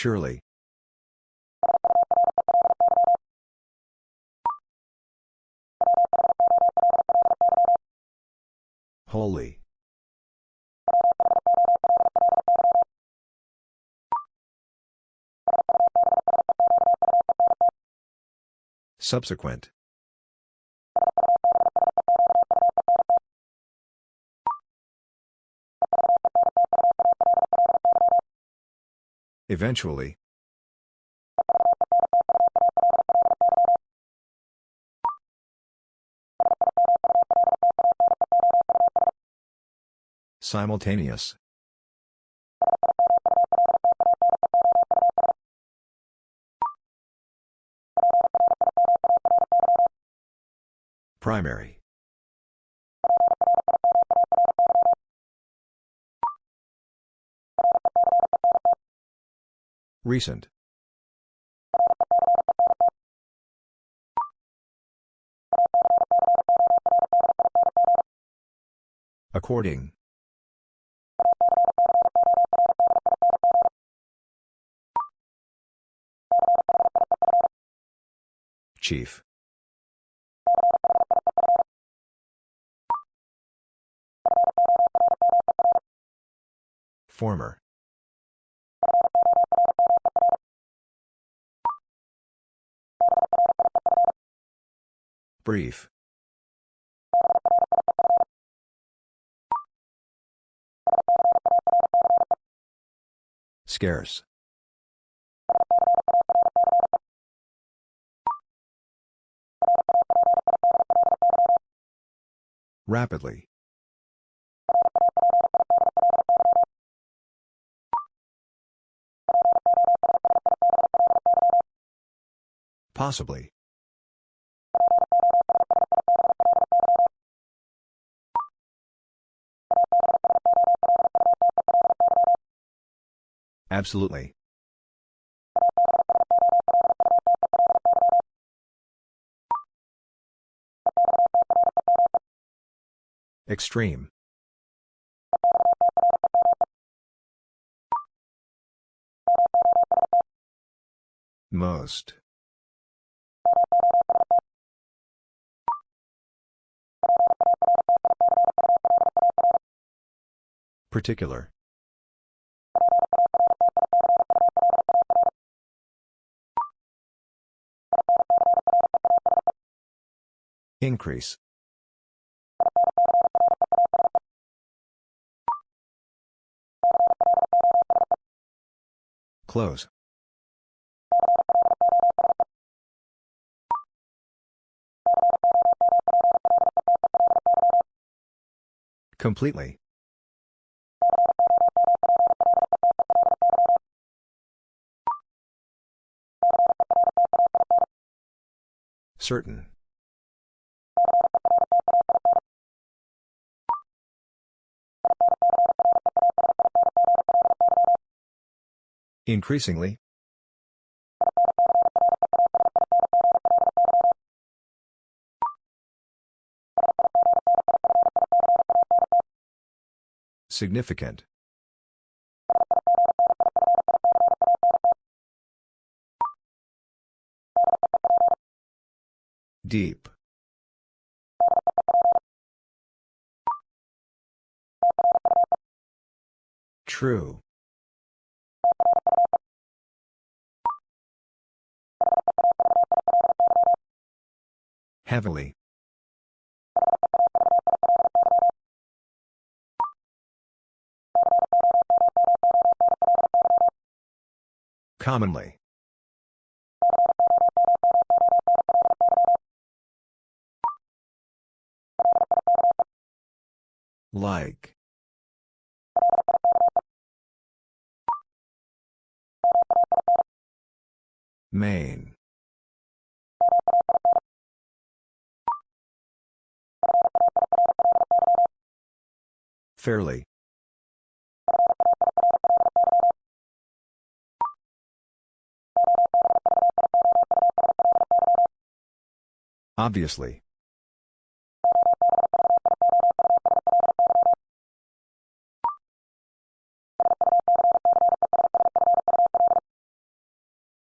Surely. Holy. Subsequent. Eventually. Simultaneous. Primary. Recent. According. Chief. Former. Brief. Scarce. Rapidly. Possibly. Absolutely. Extreme. Most. Particular. Increase. Close. Completely. Certain. Increasingly. Significant. Deep. True. Heavily. Commonly. Like. Main. Fairly. Obviously.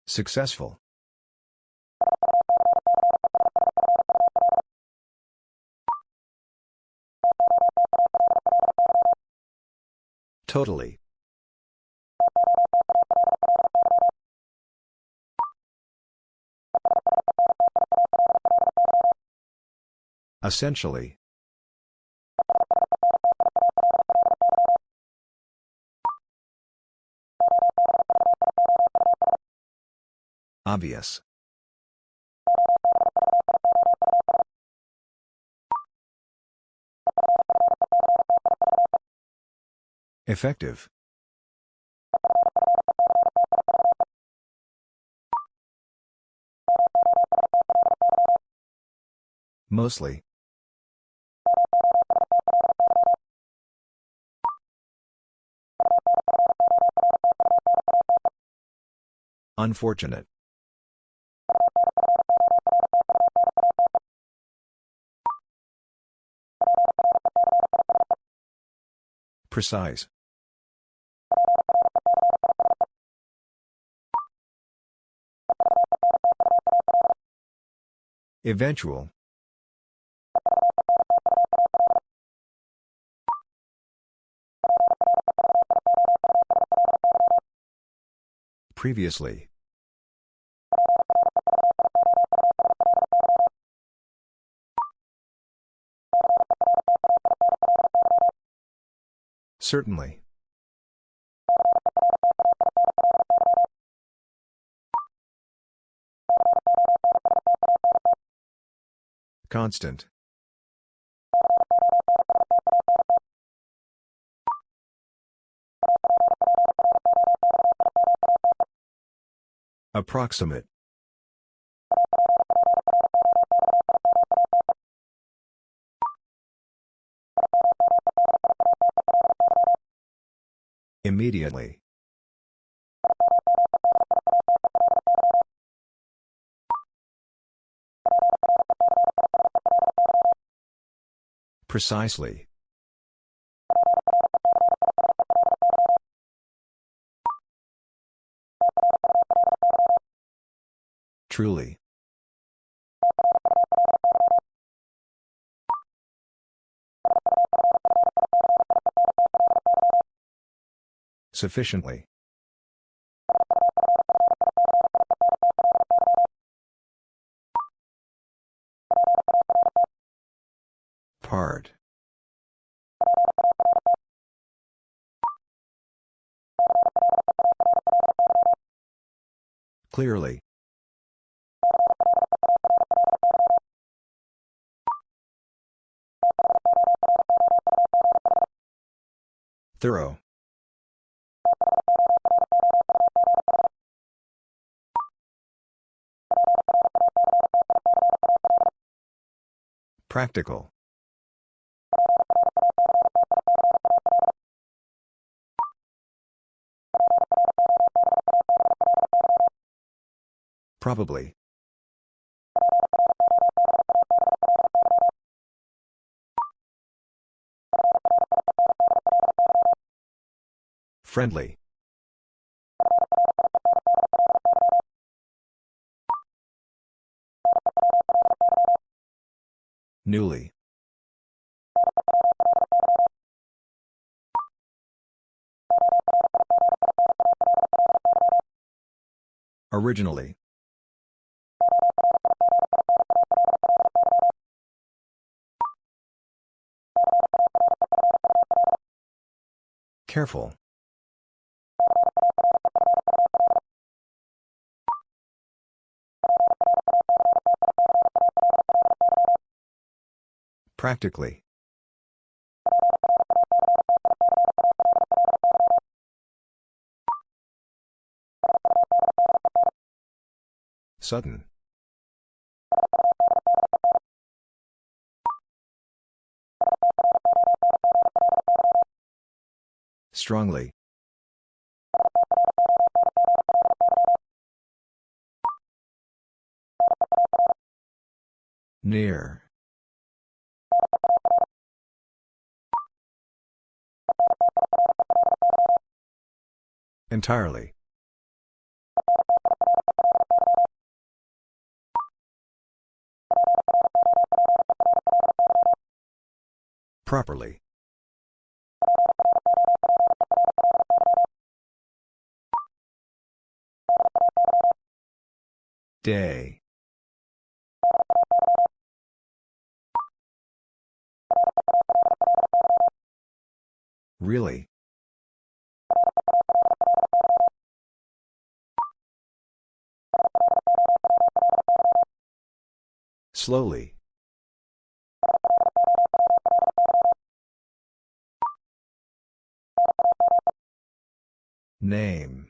Successful. Totally. Essentially. Obvious. Effective. Mostly. Unfortunate. Precise. Eventual. Previously. Certainly. Constant. Approximate. Immediately. Precisely. Truly. Sufficiently. Part. Clearly. Thorough. Practical. Probably. Friendly. Newly. Originally. Careful. Practically. Sudden. Strongly. Near. Entirely. Properly. Day. Really? Slowly. Name.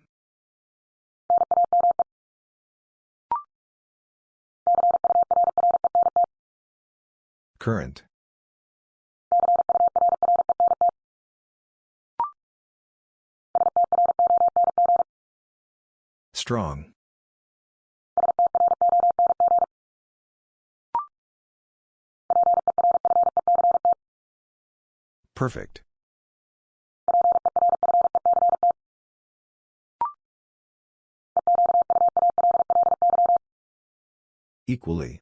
Current. Strong. Perfect. Equally.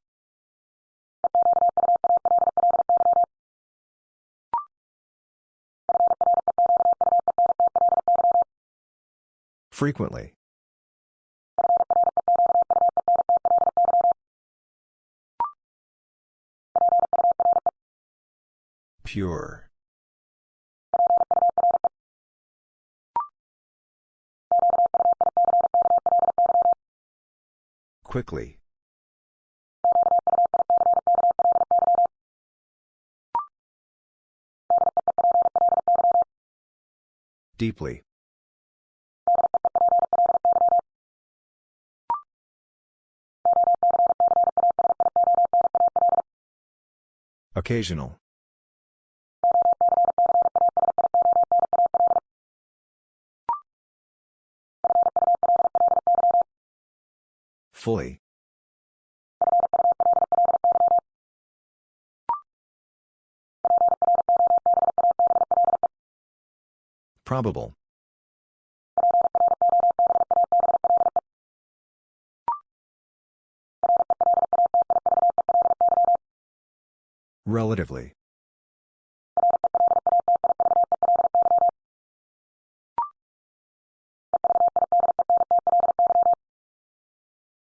Frequently. Pure. Quickly. Deeply. Occasional. Fully. Probable. Relatively.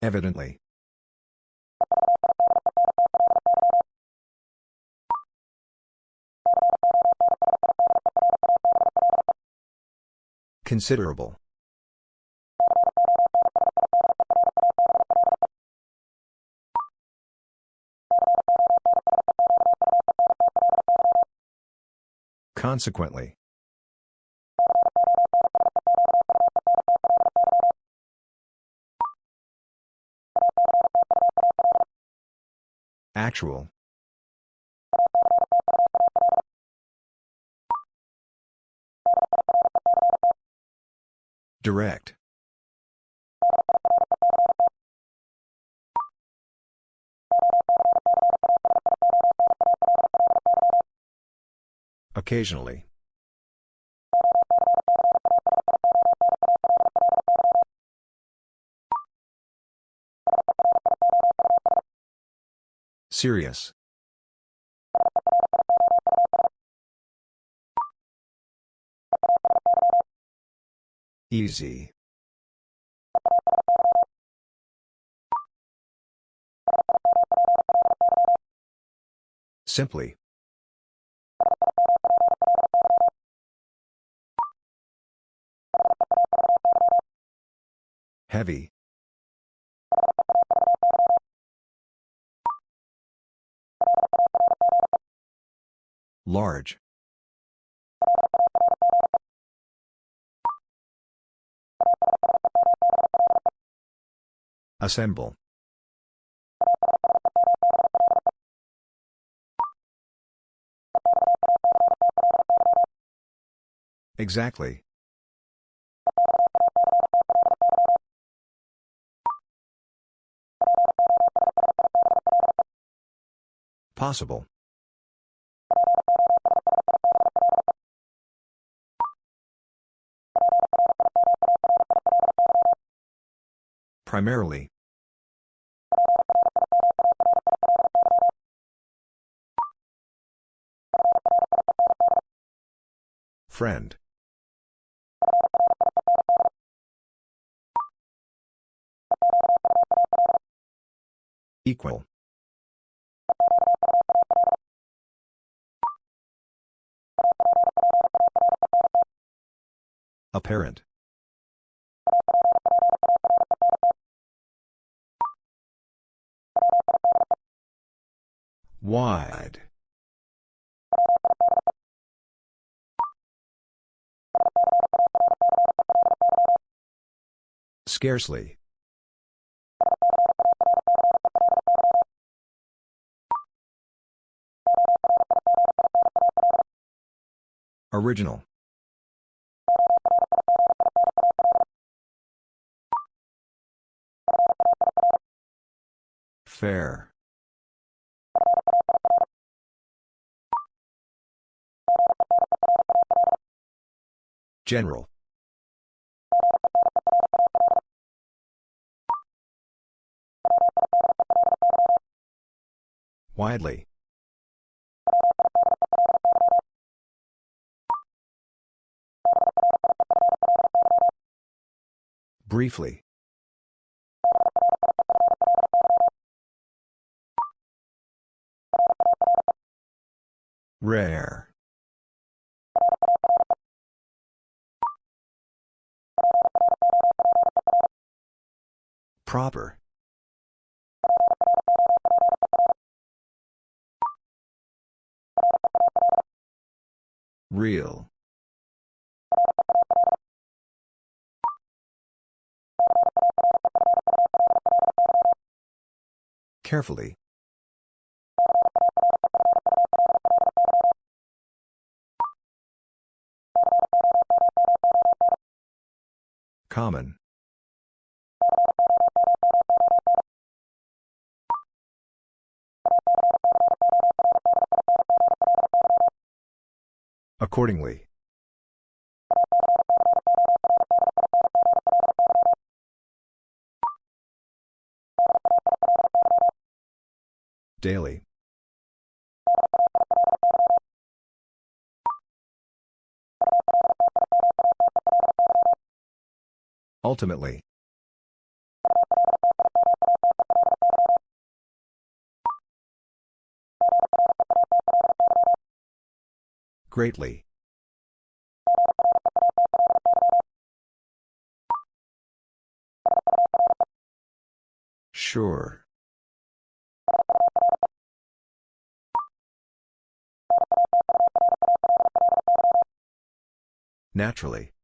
Evidently. Considerable. Consequently. Actual. Direct. Occasionally. Serious. Easy. Simply. Heavy. Large. Assemble. Exactly. Possible. Primarily. Friend. Equal. Apparent. Wide. Scarcely. Original. Fair. General. Widely. Briefly. Rare. Proper. Real. Carefully. Common. Accordingly. Daily. Ultimately. Greatly. Sure. Naturally.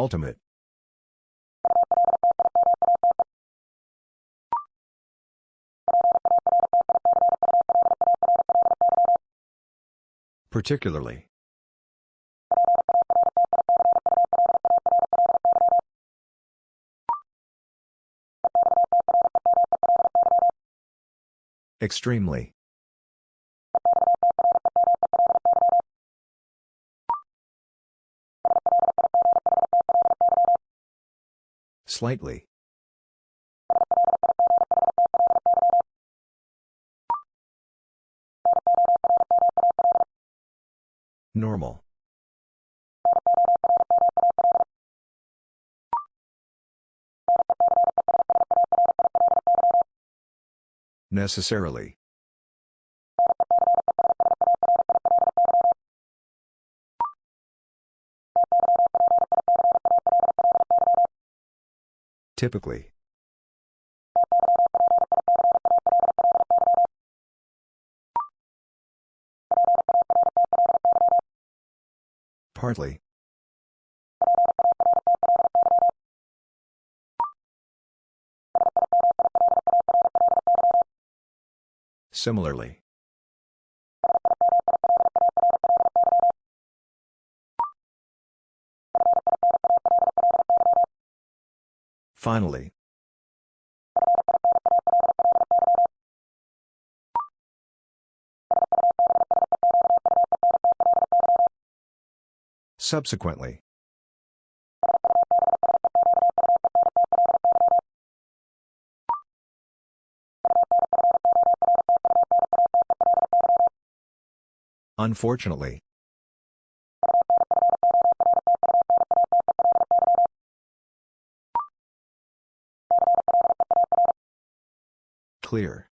Ultimate. Particularly. Extremely. Slightly. Normal. Necessarily. Typically. Partly. Similarly. Finally. Subsequently. Unfortunately. Clear.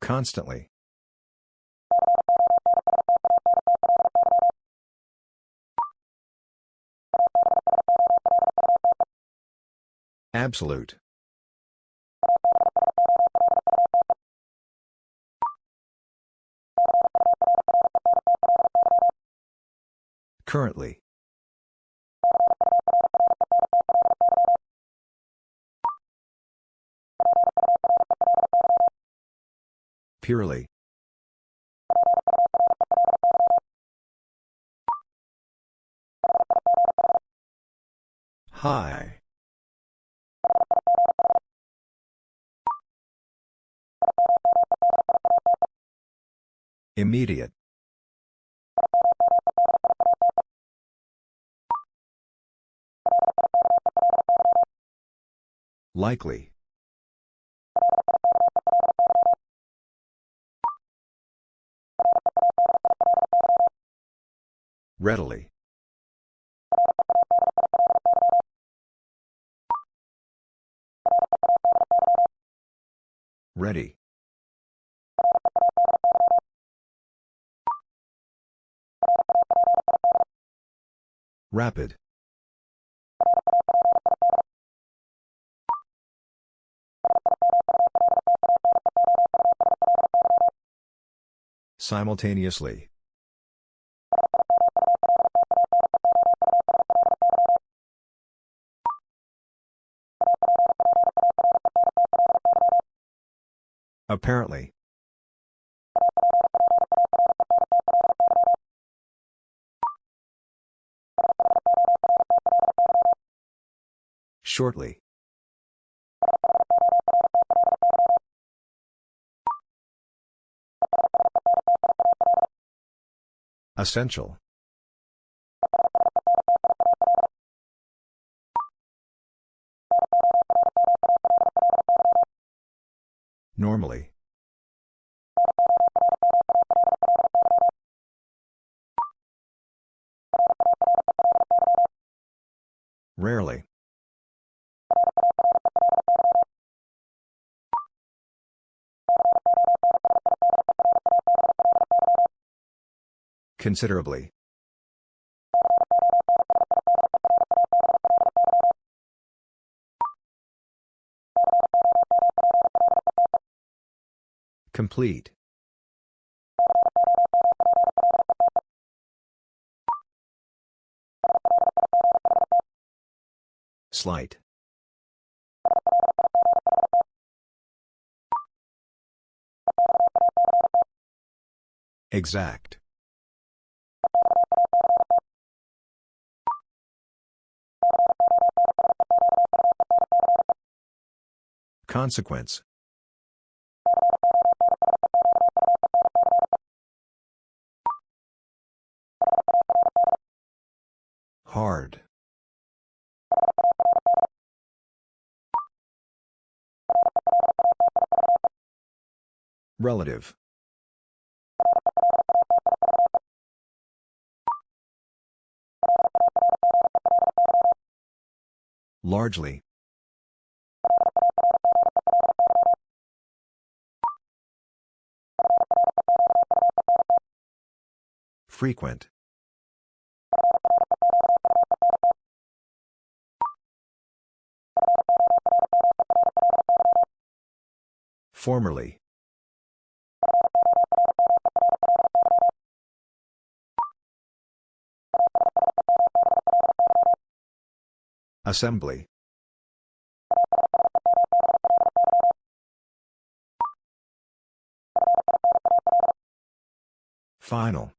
Constantly. Absolute. Currently. Purely. High. Immediate. Likely. Readily. Ready. Rapid. Simultaneously. Apparently. Shortly. Essential. Normally. Rarely. Considerably. Complete. Slight. Exact. Consequence. Hard. Relative. Largely. Frequent. Formerly. Assembly. Final.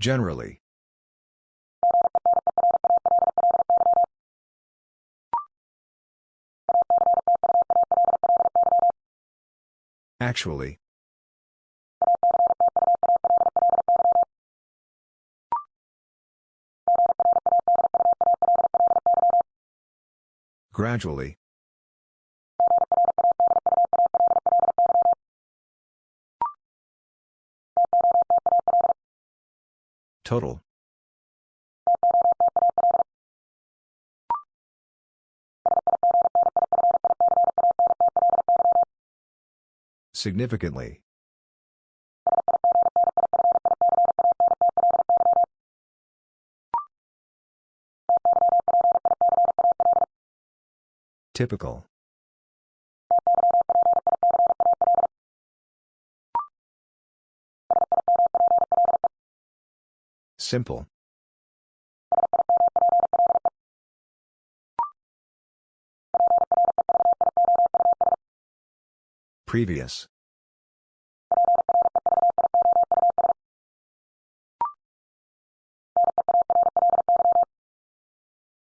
Generally. Actually. Gradually. Total. Significantly. Typical. Simple. Previous.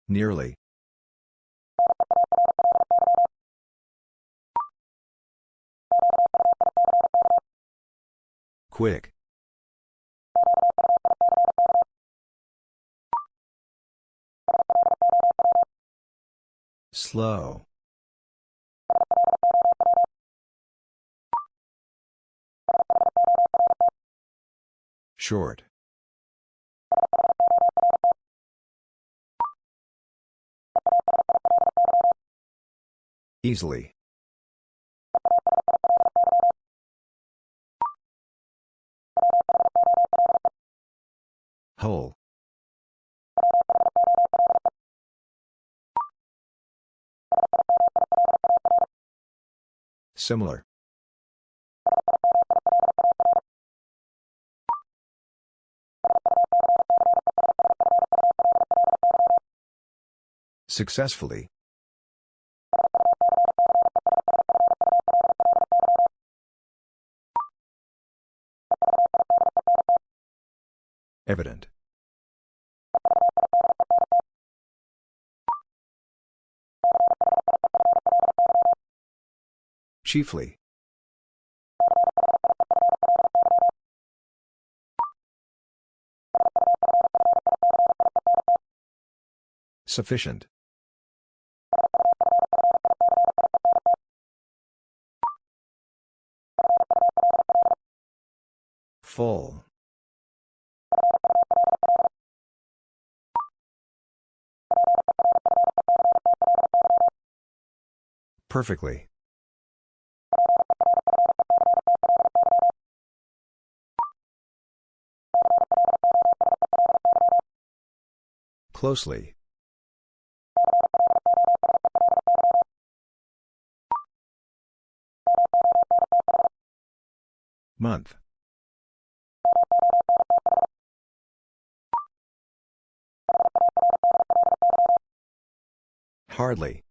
Nearly. Quick. Slow. Short. Easily. Whole. Similar. Successfully. Evident. Chiefly. Sufficient. Full. Perfectly. Closely. Month. Hardly.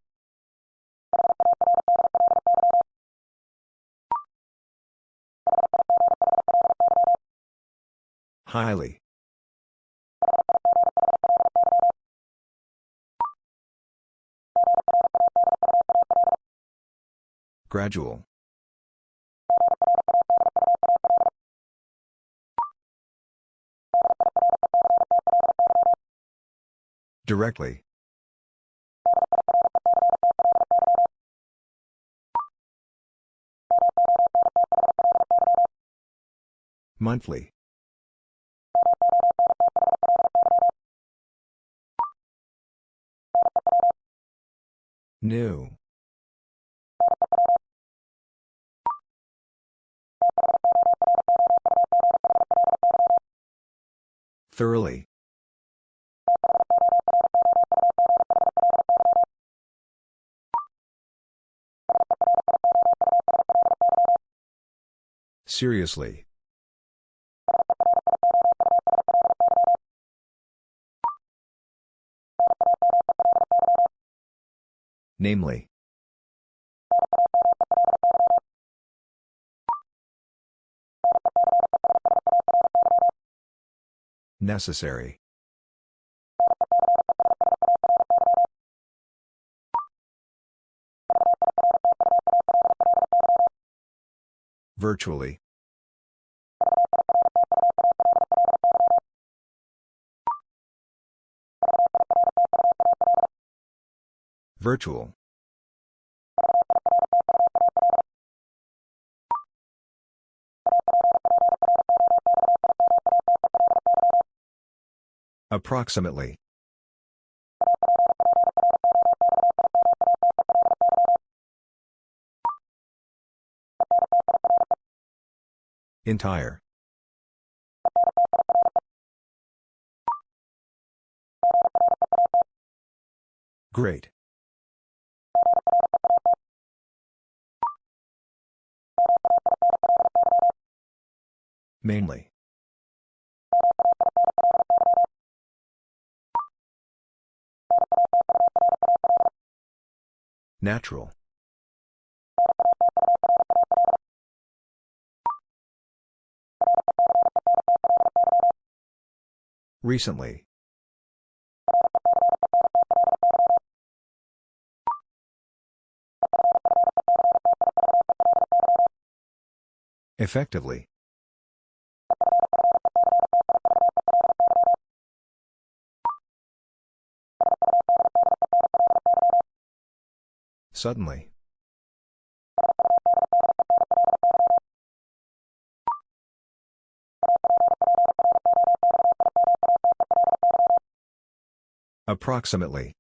Highly. Gradual. Directly. Monthly. New. Thoroughly. Seriously. Namely. Necessary. Virtually. Virtual. Approximately. Entire. Great. Mainly. Natural. Recently. Effectively. Suddenly. Approximately.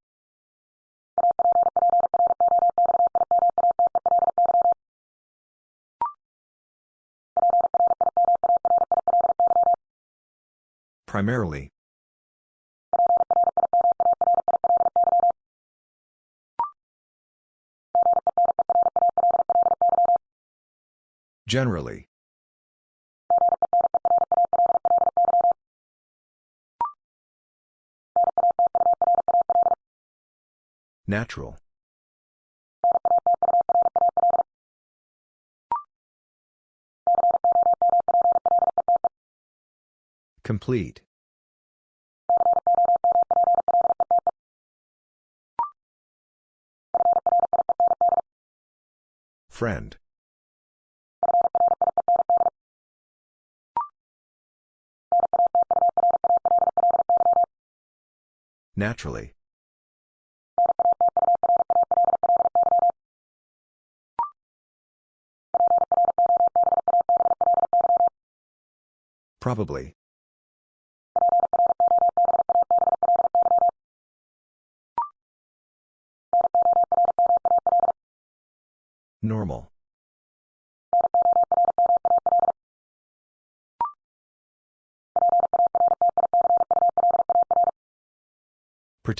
Primarily. Generally. Natural. Complete. Friend. Naturally. Probably.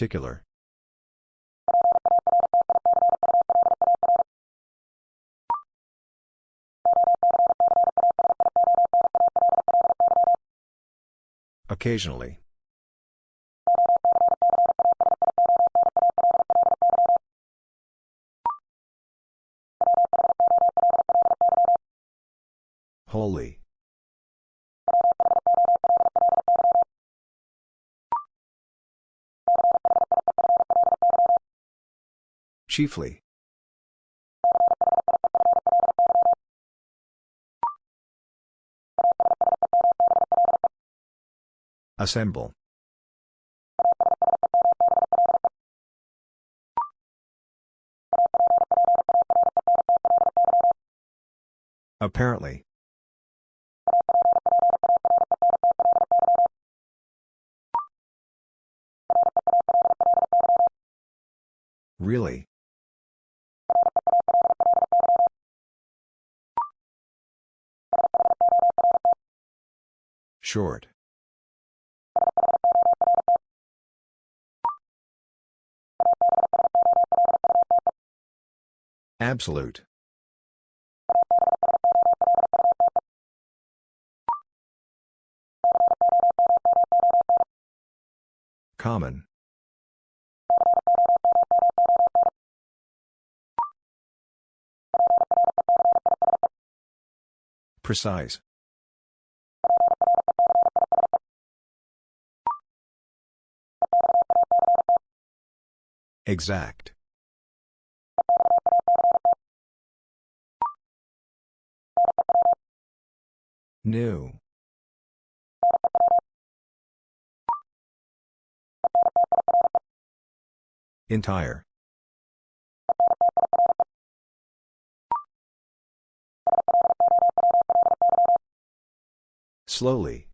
Particular. Occasionally. Chiefly. Assemble. Apparently. Really? Short. Absolute. Common. Precise. Exact. New. Entire. Slowly.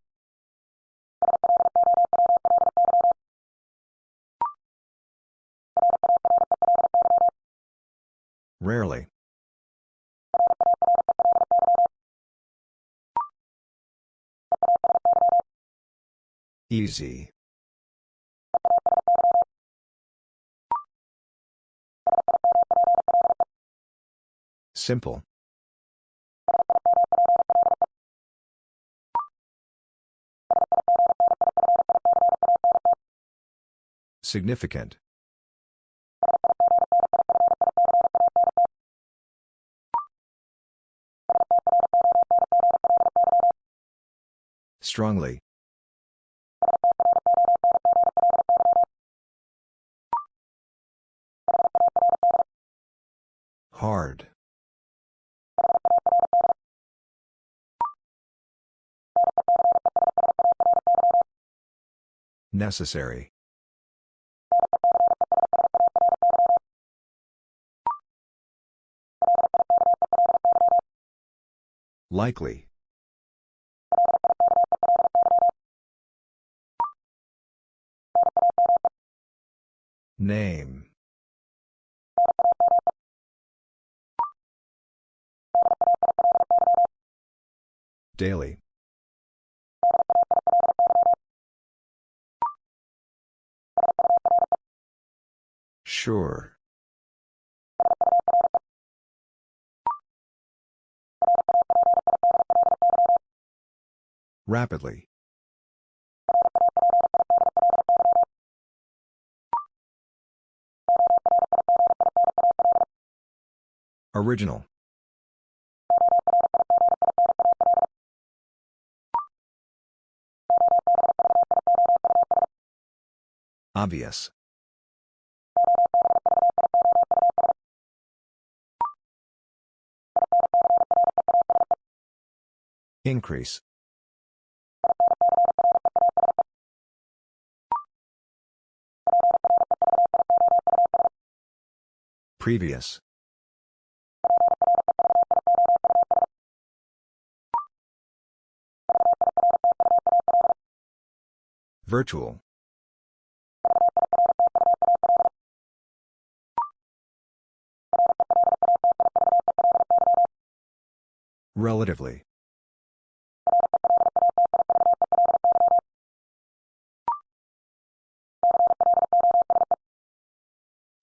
Rarely. Easy. Simple. Significant. Strongly. Hard. Necessary. Likely. Name. Daily. Sure. Rapidly. Original. Obvious. Increase. Previous. Virtual. Relatively.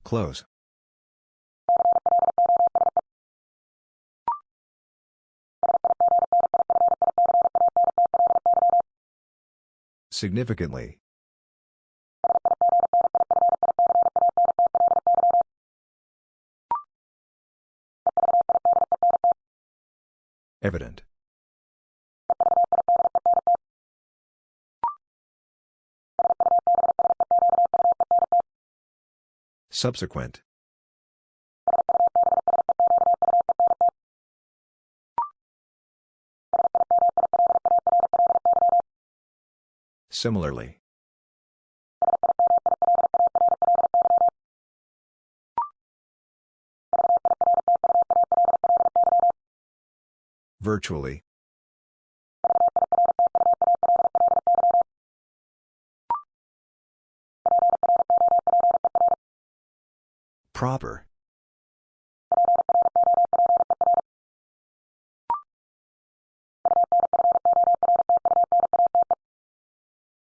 Close. Significantly. Evident. Subsequent. Similarly. Virtually. Proper.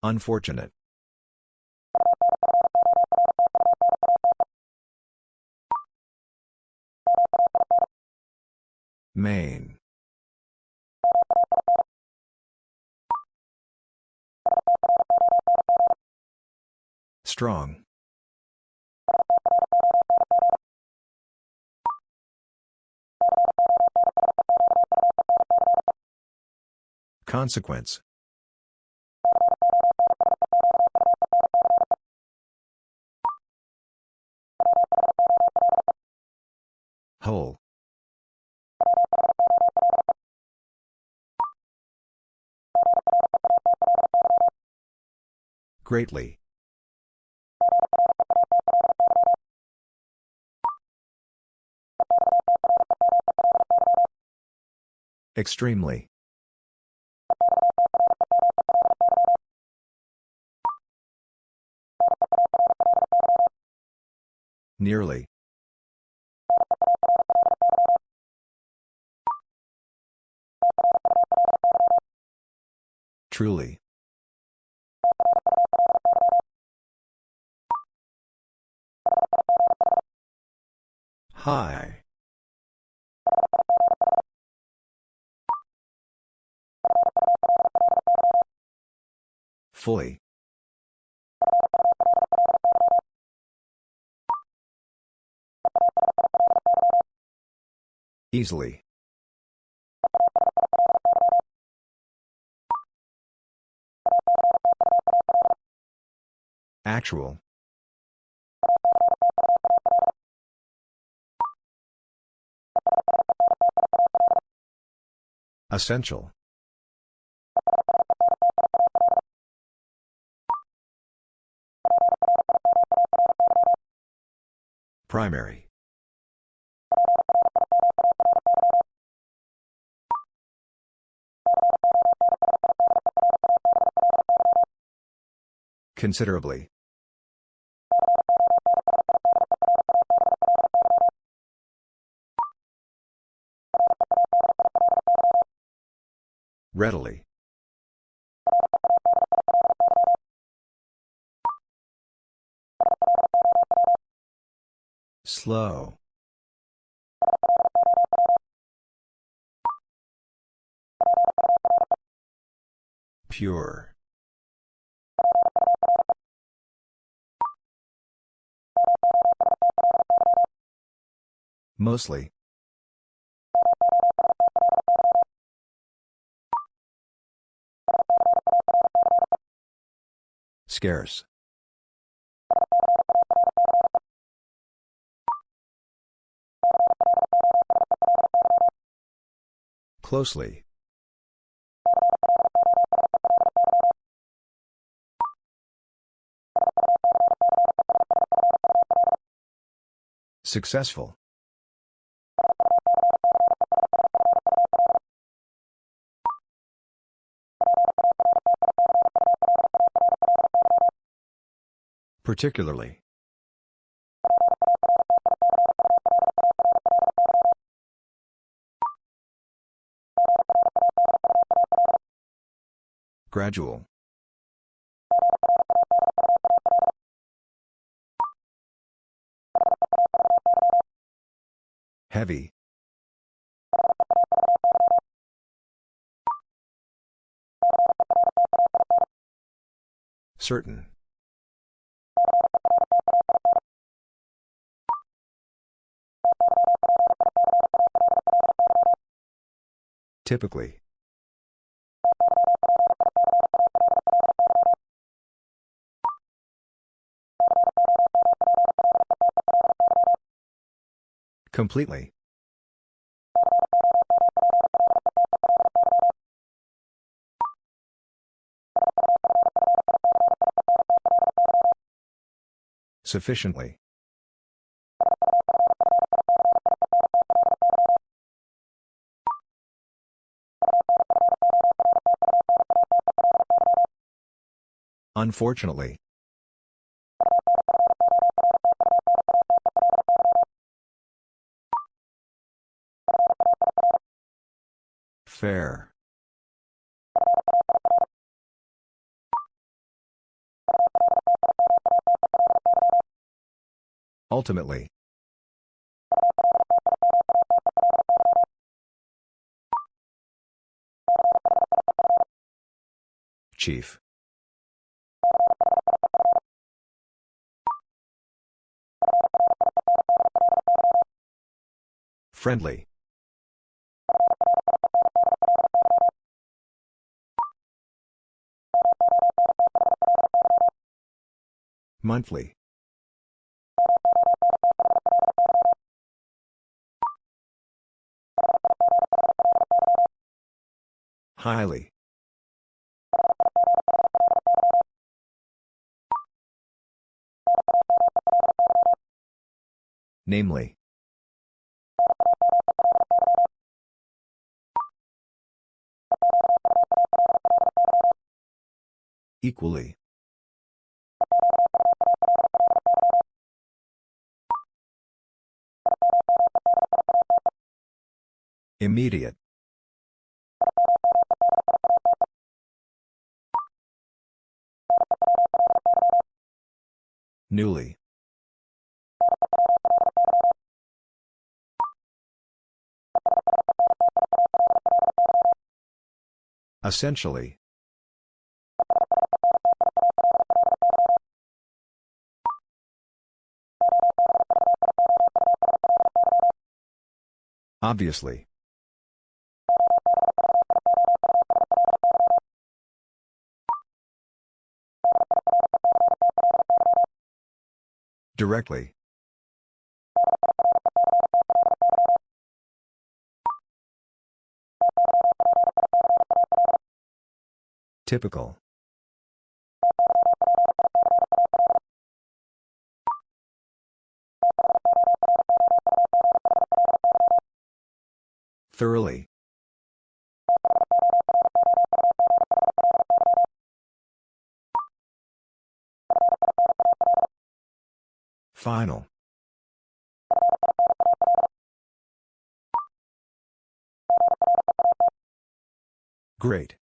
Unfortunate. Main. Strong. Consequence. Whole. Greatly. Extremely. Nearly. Truly. High. Fully. Easily. Actual. Essential. Primary. Considerably. Readily. Slow. Pure. Mostly. Scarce. Closely. Successful. Particularly. Gradual. Heavy. Certain. Typically. Completely. Sufficiently. Unfortunately. Fair. Ultimately. Chief. Friendly. Monthly. Highly. Namely. Equally. Immediate. Newly. Essentially. Obviously. Directly. Typical. Thoroughly. Final. Great.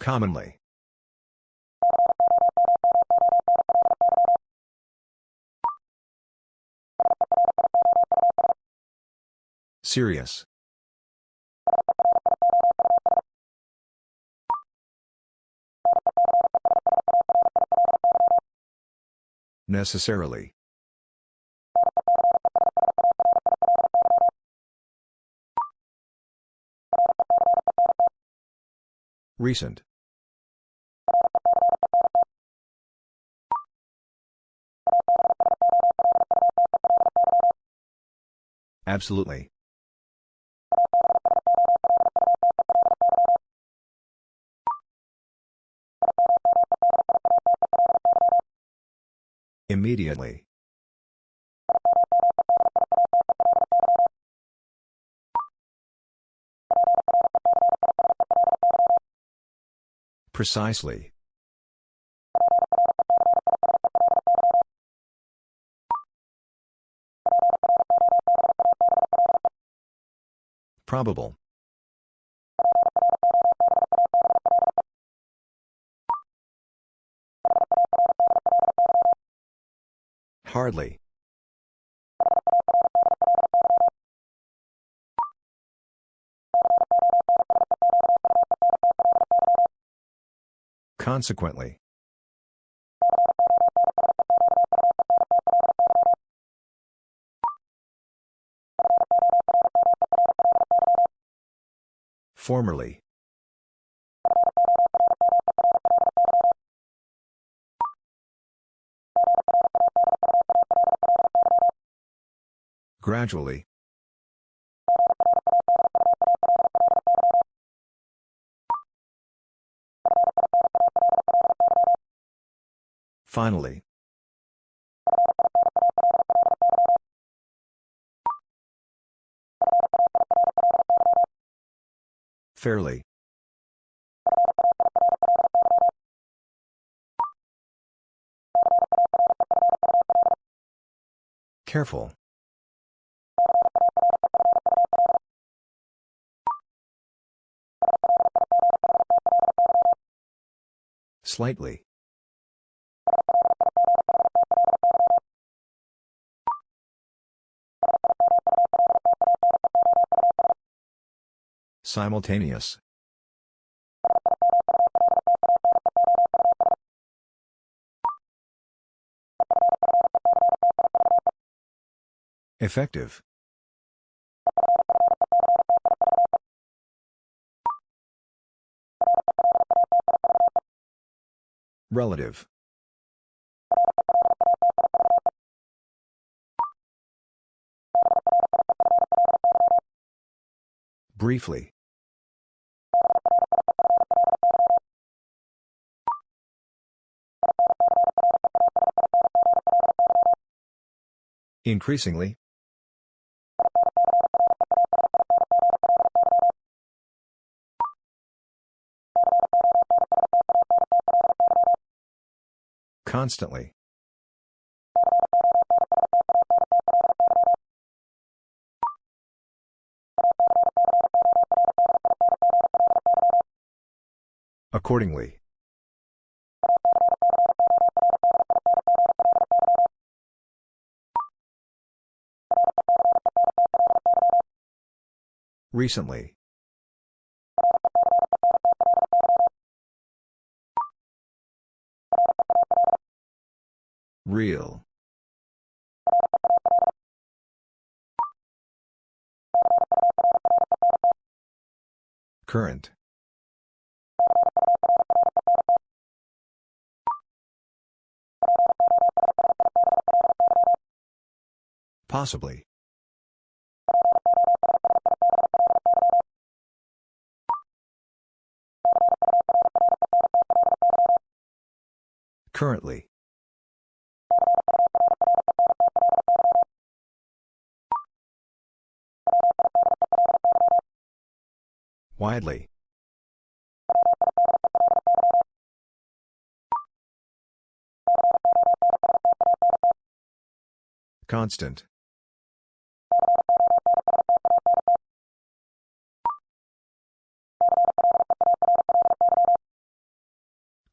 Commonly. Serious. Necessarily. Recent. Absolutely. Immediately. Precisely. Probable. Hardly. Consequently. Formerly. Gradually. Finally. Fairly. Careful. Slightly. Simultaneous. Effective. Relative. Briefly. Increasingly. Constantly. Accordingly. Recently. Real. Current. Possibly. Currently. Widely. Constant.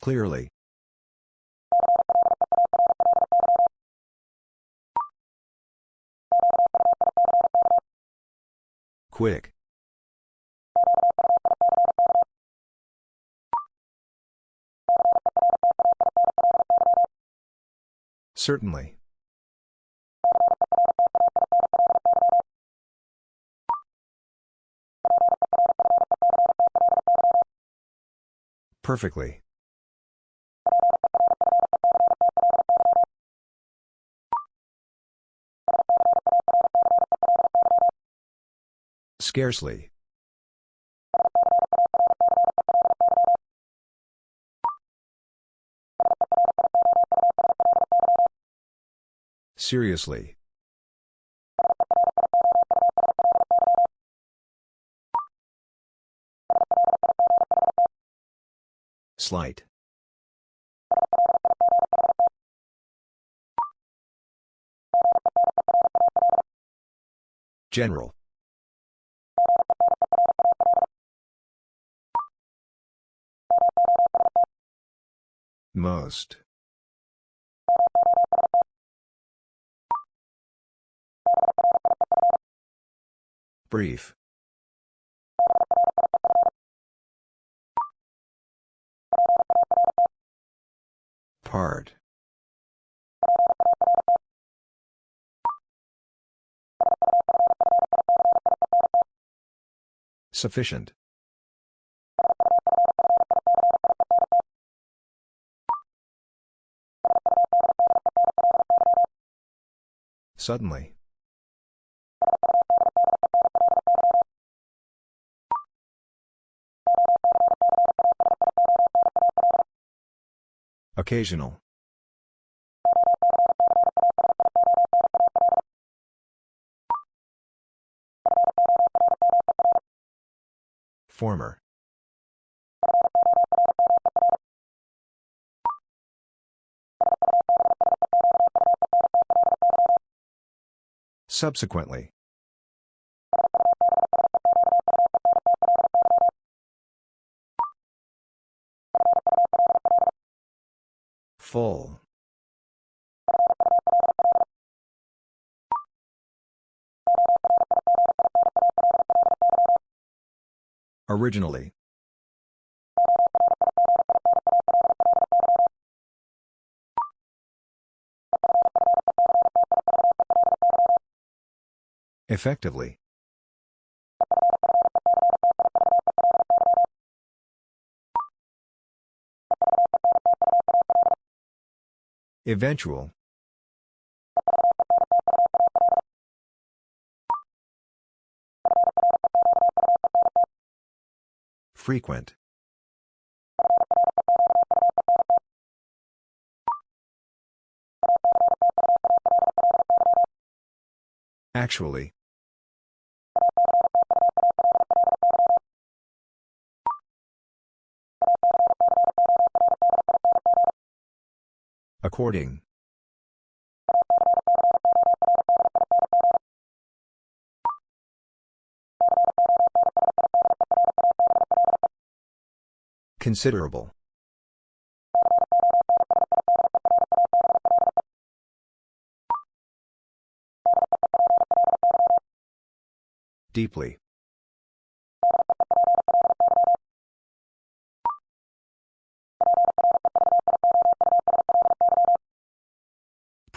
Clearly. Quick. Certainly. Perfectly. Scarcely. Seriously. Slight. General. Most. Brief. Part. Sufficient. Suddenly. Occasional. Former. Subsequently. Full. Originally. Effectively. Eventual. Frequent. Actually. According. Considerable. Deeply.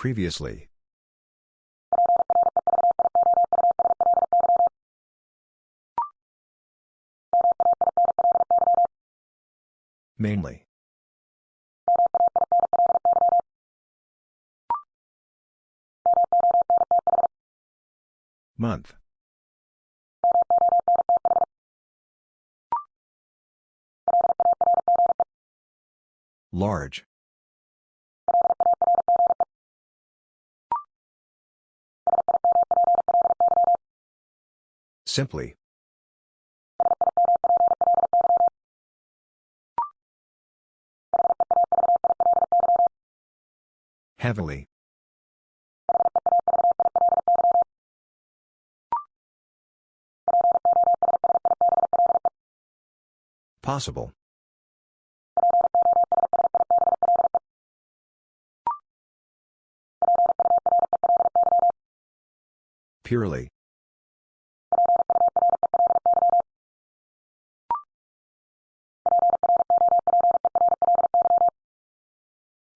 Previously. Mainly. Month. Large. Simply. Heavily. Possible. Purely.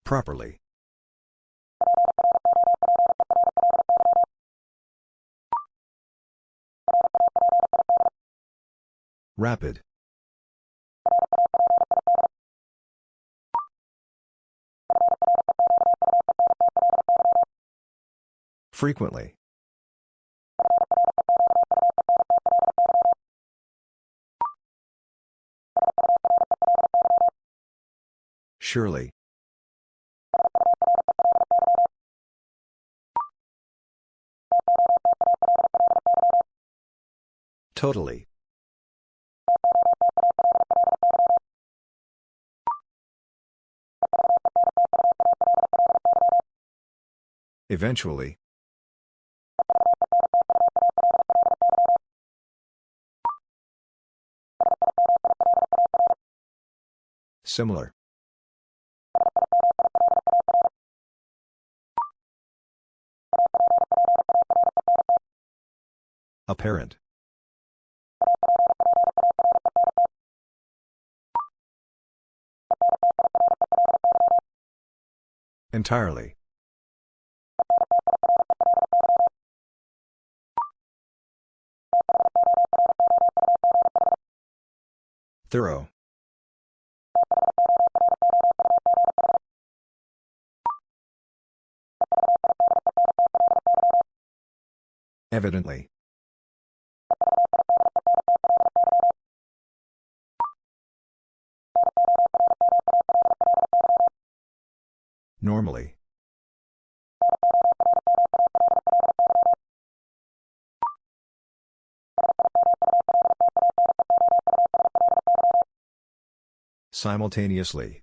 Properly. Rapid. Frequently. Surely. Totally. Eventually. Similar. Apparent. Entirely. Thorough. Evidently. Normally. Simultaneously.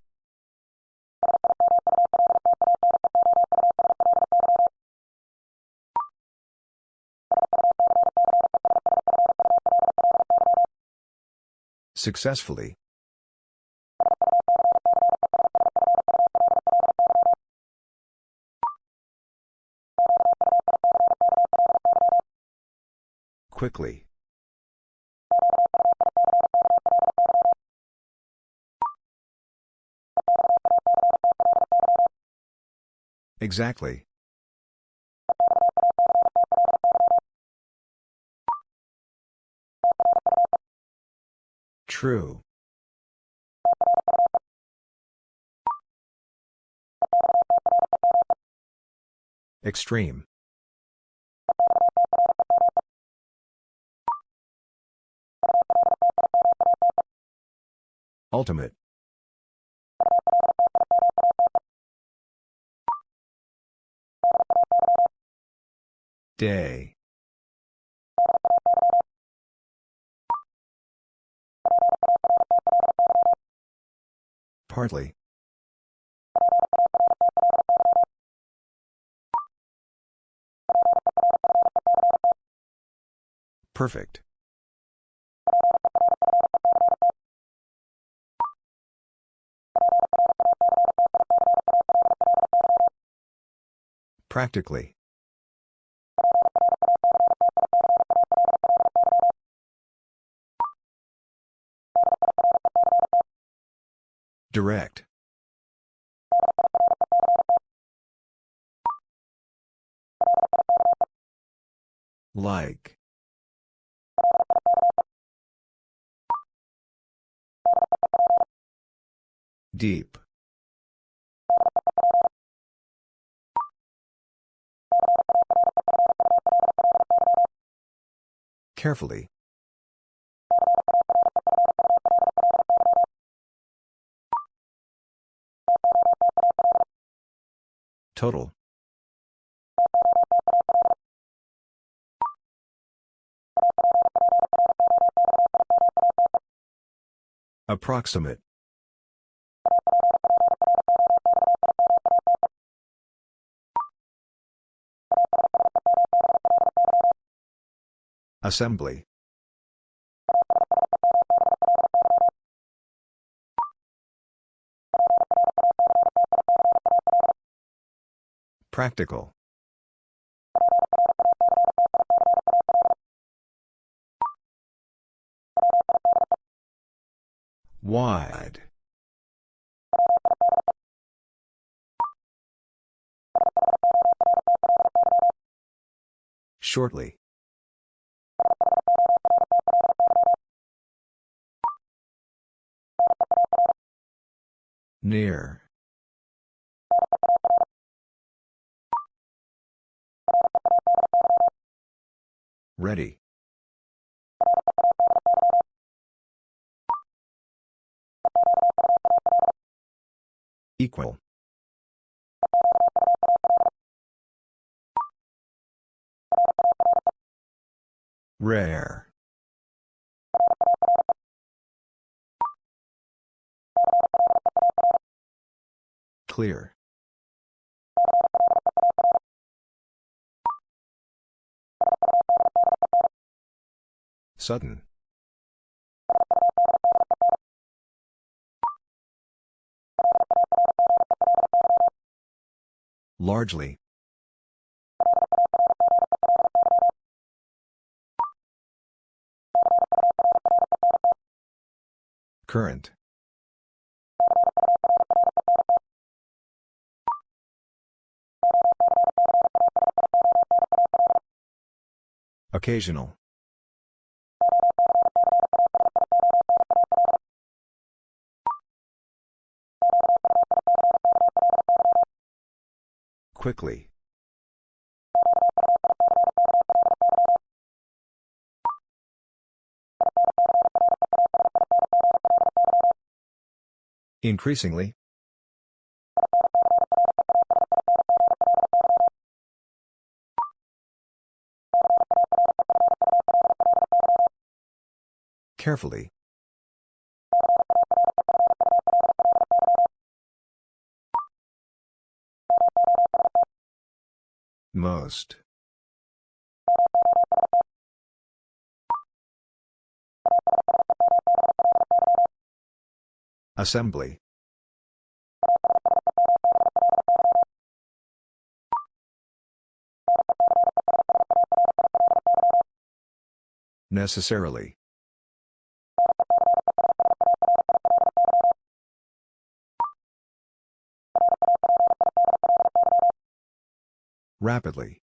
Successfully. Quickly. Exactly. True. Extreme. Ultimate. Day. Partly. Perfect. Practically. Direct. Like. Deep. Carefully. Total. Approximate. Assembly. Practical. Wide. Shortly. Near. Ready. Equal. Rare. Clear. Sudden. Largely. Current. Occasional. Quickly. Increasingly. Carefully. Most. Assembly. Necessarily. Rapidly.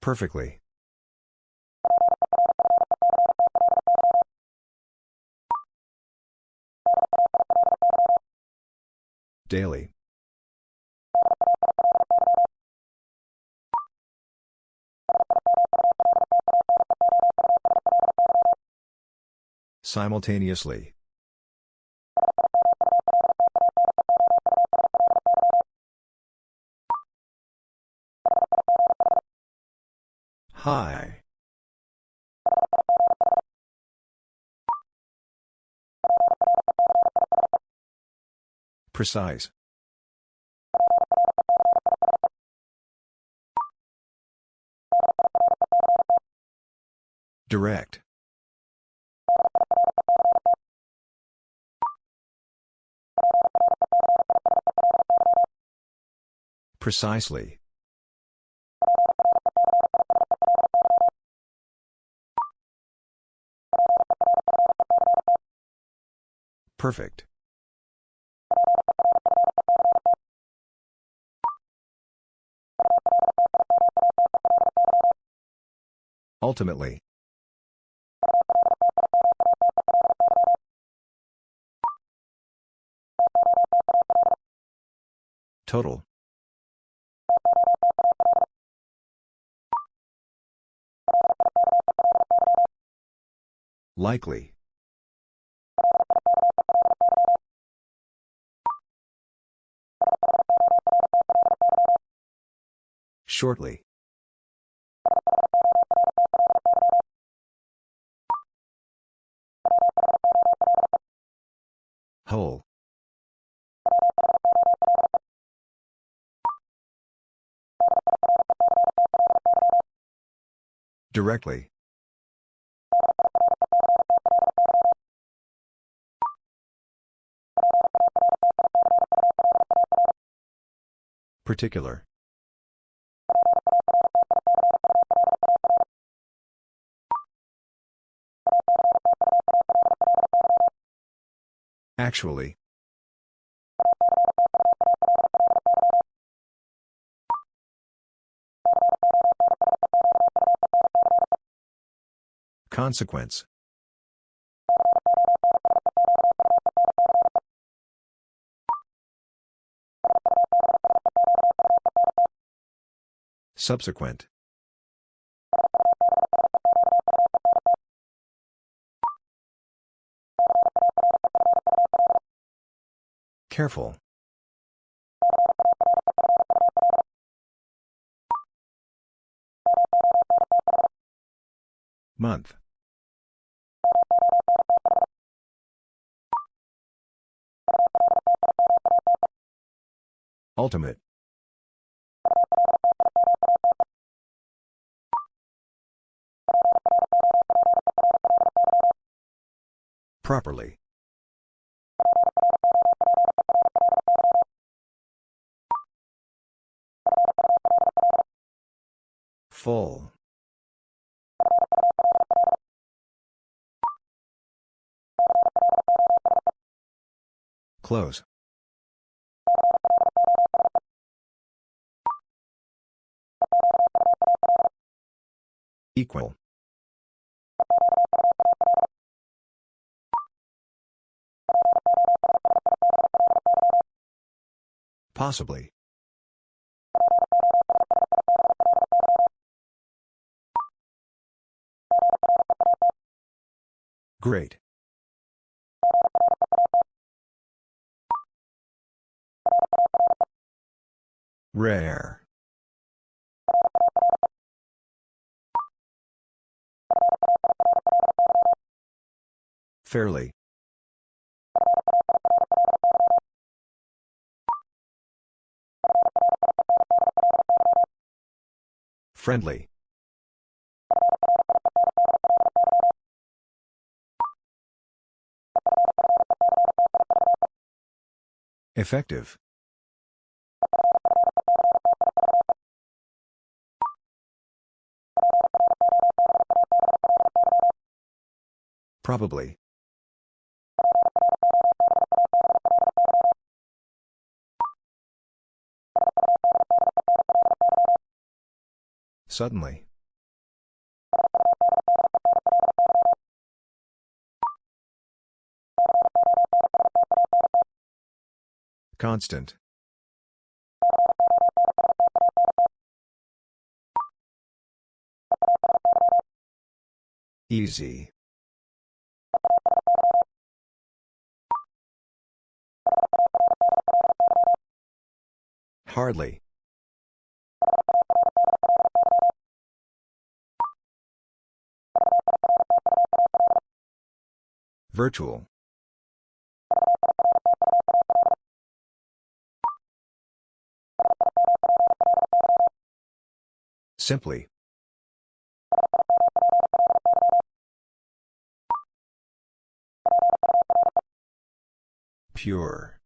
Perfectly. Daily. Simultaneously. High. Precise. Direct. Precisely. Perfect. Ultimately. Total. Likely. Shortly. Whole. Directly. Particular. Actually. Consequence. Subsequent. Careful. Month. Ultimate. Properly. Full. Close. Equal. Possibly. Great. Rare. Fairly. Friendly. Effective. Probably. Suddenly. Constant. Easy. Hardly. Virtual. Simply. Pure.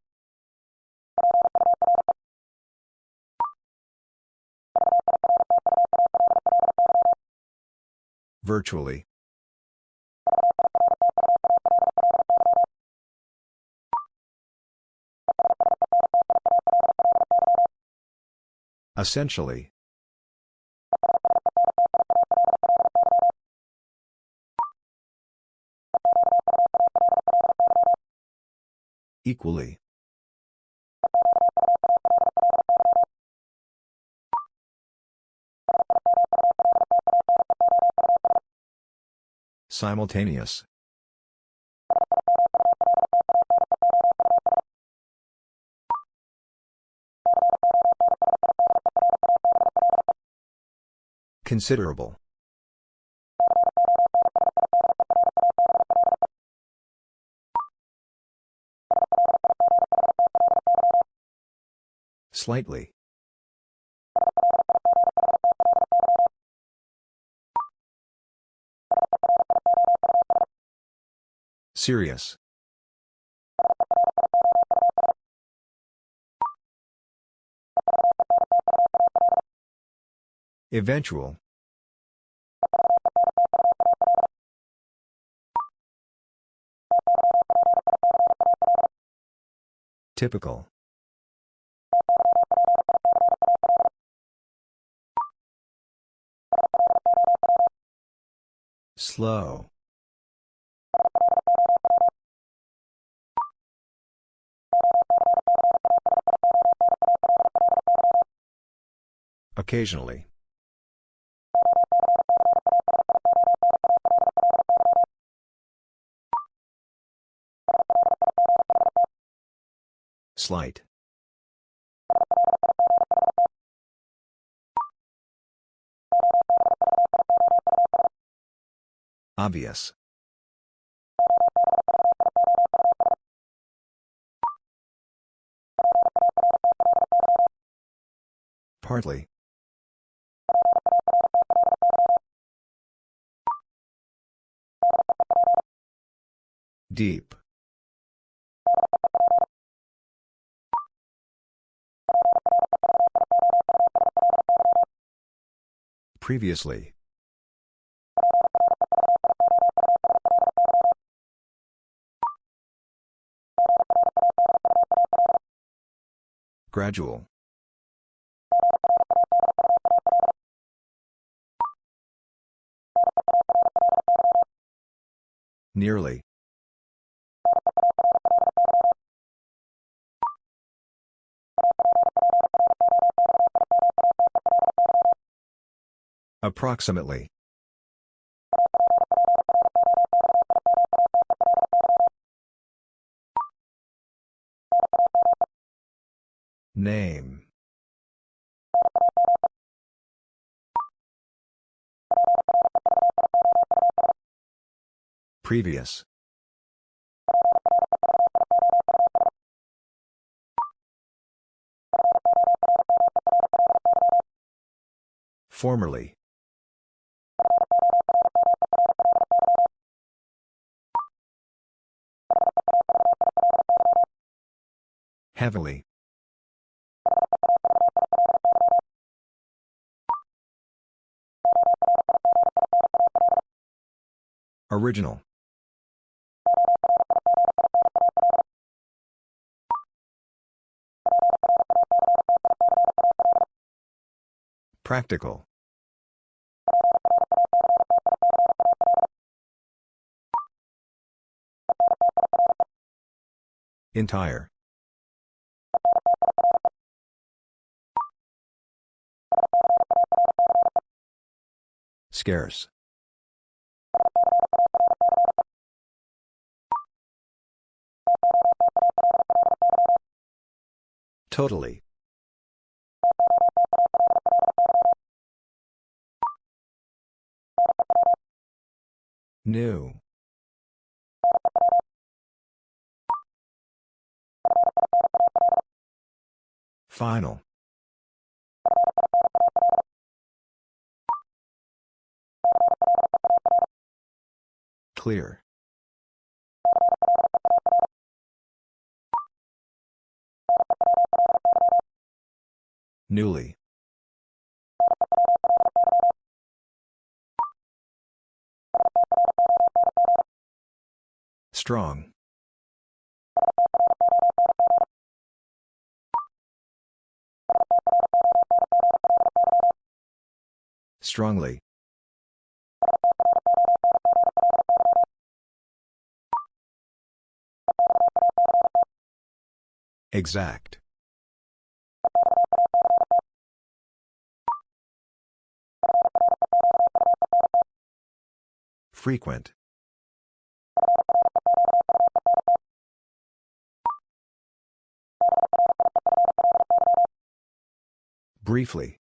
Virtually. Essentially. Equally. Simultaneous. Considerable. Slightly. Serious. Eventual. Typical. Slow. Occasionally. Slight. Obvious. Partly. Deep. Previously. Gradual. Nearly. Approximately. Name. Previous. Formerly. Heavily. Original. Practical. Entire. Scarce. Totally. New. Final. Clear. Newly. Strong. Strongly. Exact. Frequent. Briefly.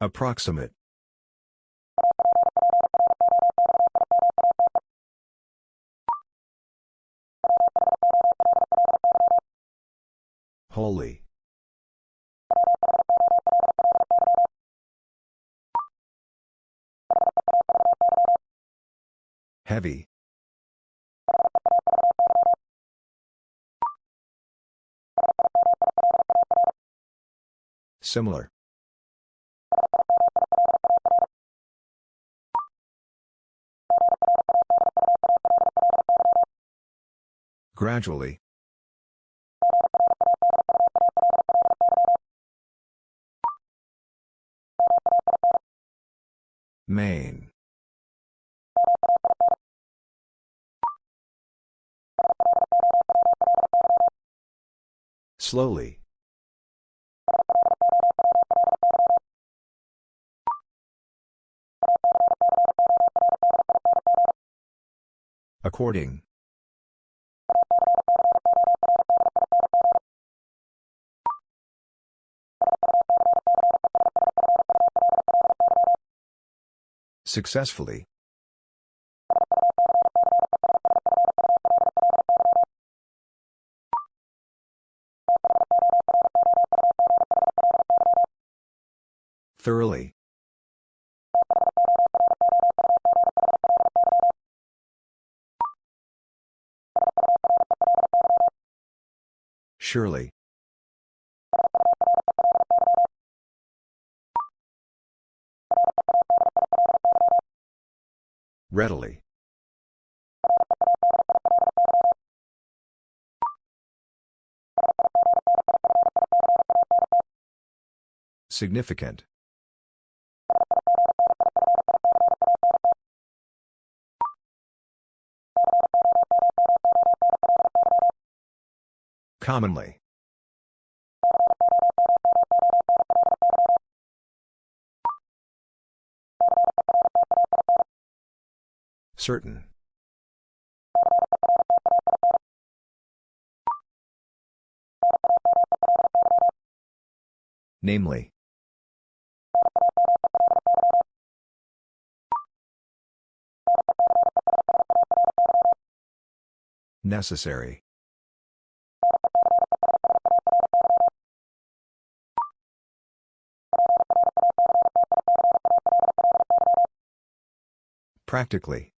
Approximate. Holy. Heavy. Similar. Gradually. Main. Slowly. According. Successfully. Thoroughly. Surely. Readily. Significant. Commonly. Certain. Namely. Necessary. Practically.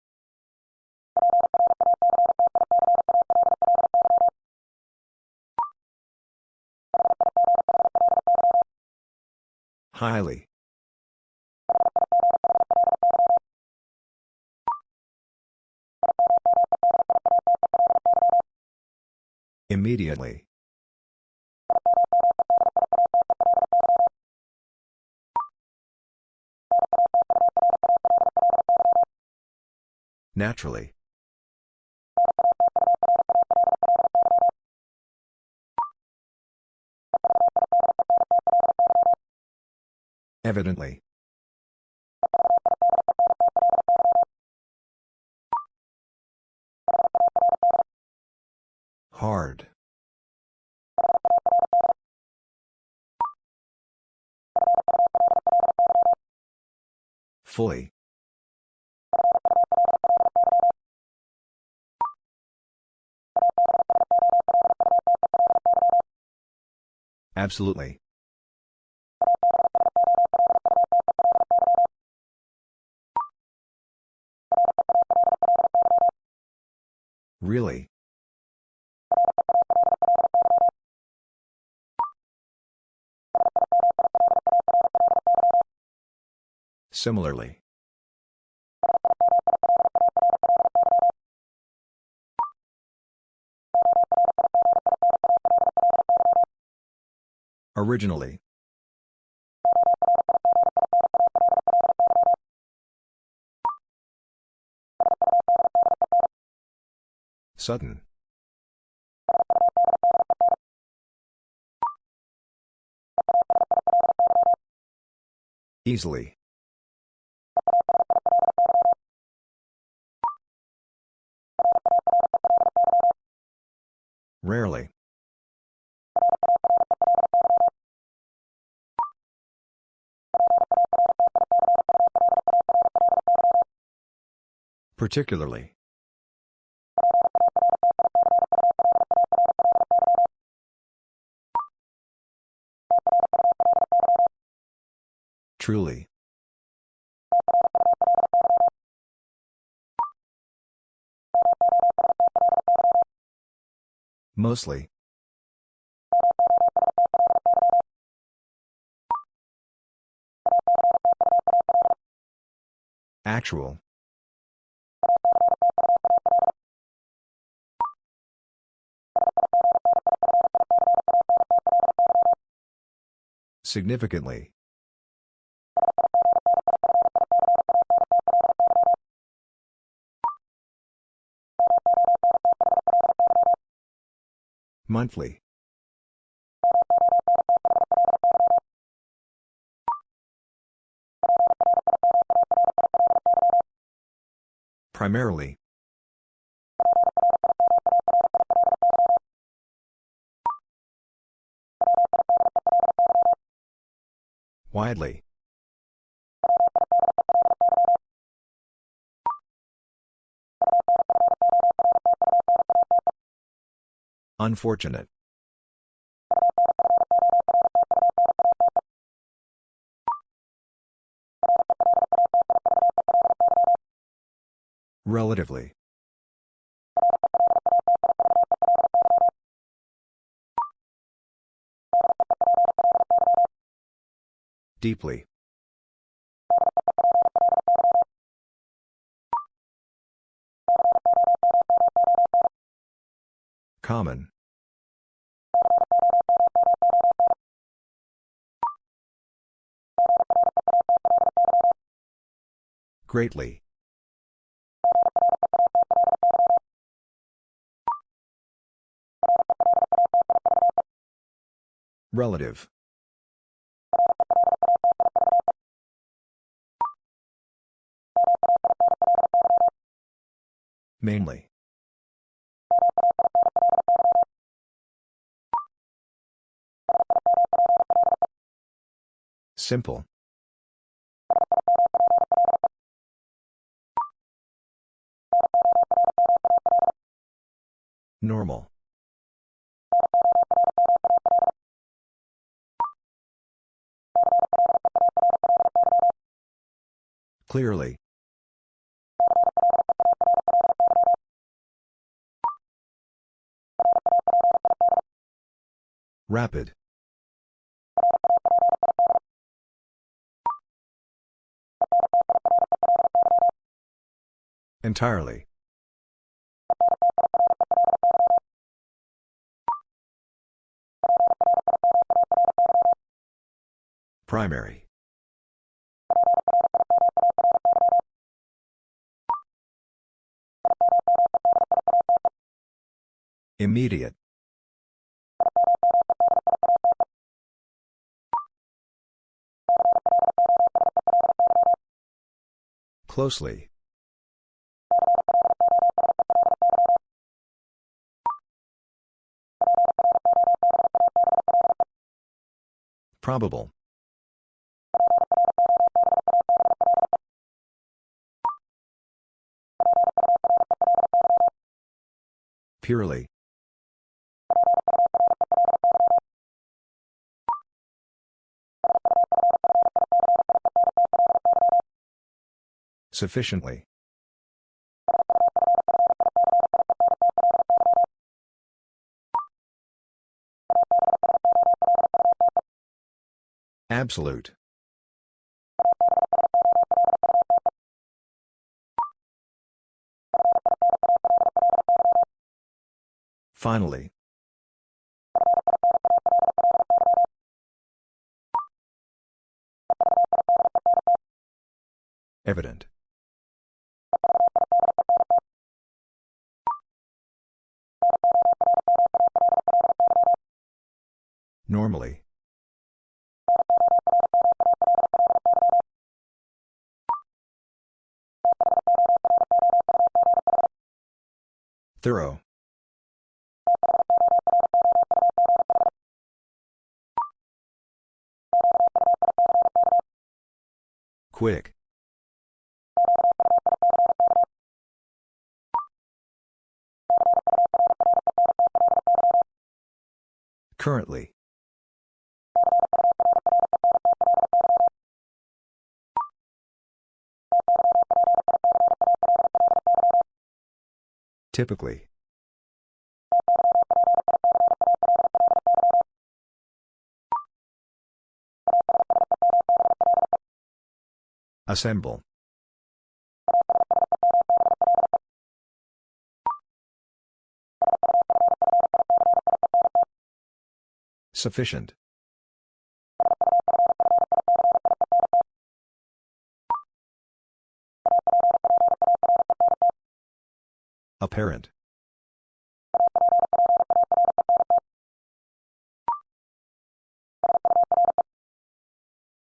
Highly. Immediately. Naturally. Evidently. Hard. Fully. Absolutely. Really? Similarly. Originally. Sudden. Easily. Rarely. Particularly. Truly. Mostly. Actual. Significantly. Monthly. Primarily. Widely. Unfortunate. Relatively. Deeply. Common. Greatly. Relative. Mainly. Simple. Normal. Clearly. Rapid. Entirely. Primary. Immediate. Closely. Probable. Purely. Sufficiently. Absolute. Finally. Evident. Normally. Thorough. Quick. Currently. Typically. Assemble. Sufficient. Apparent.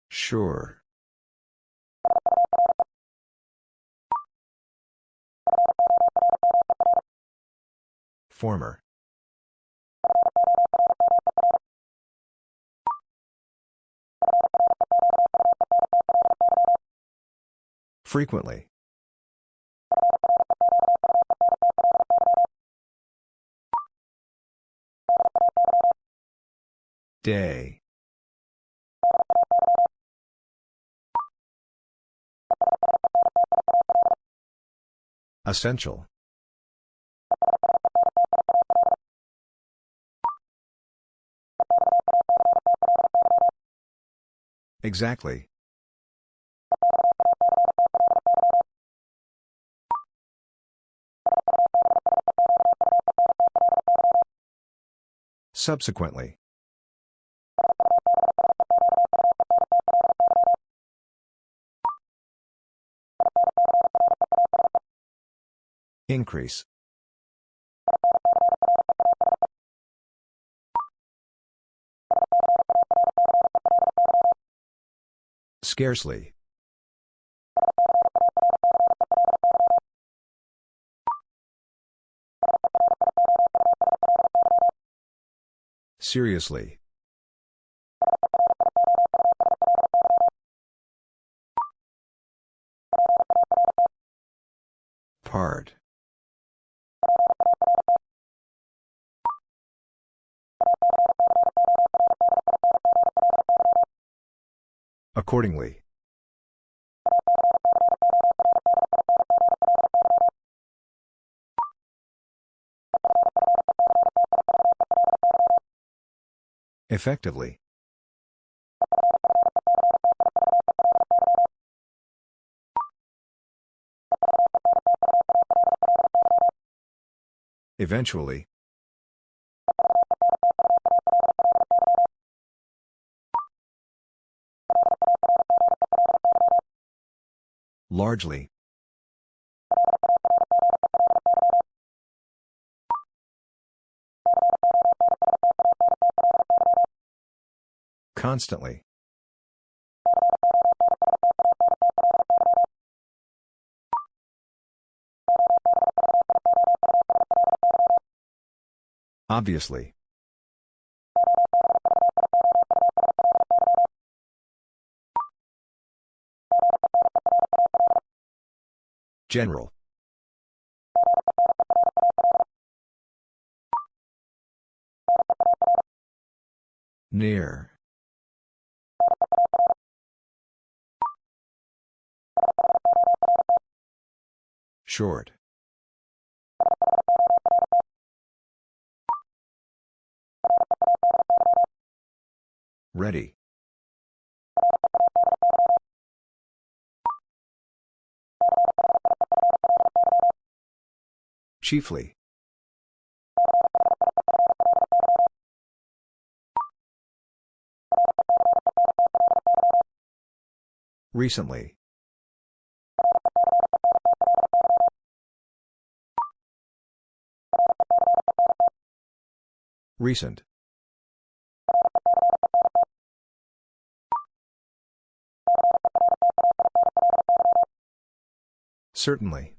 Sure. Former. Frequently. Day. Essential. Exactly. Subsequently. Increase. Scarcely. Seriously. Part. Accordingly. Effectively. Eventually. Largely. Constantly. Obviously. General. Near. Short. Ready. Chiefly. Recently. Recent. Certainly.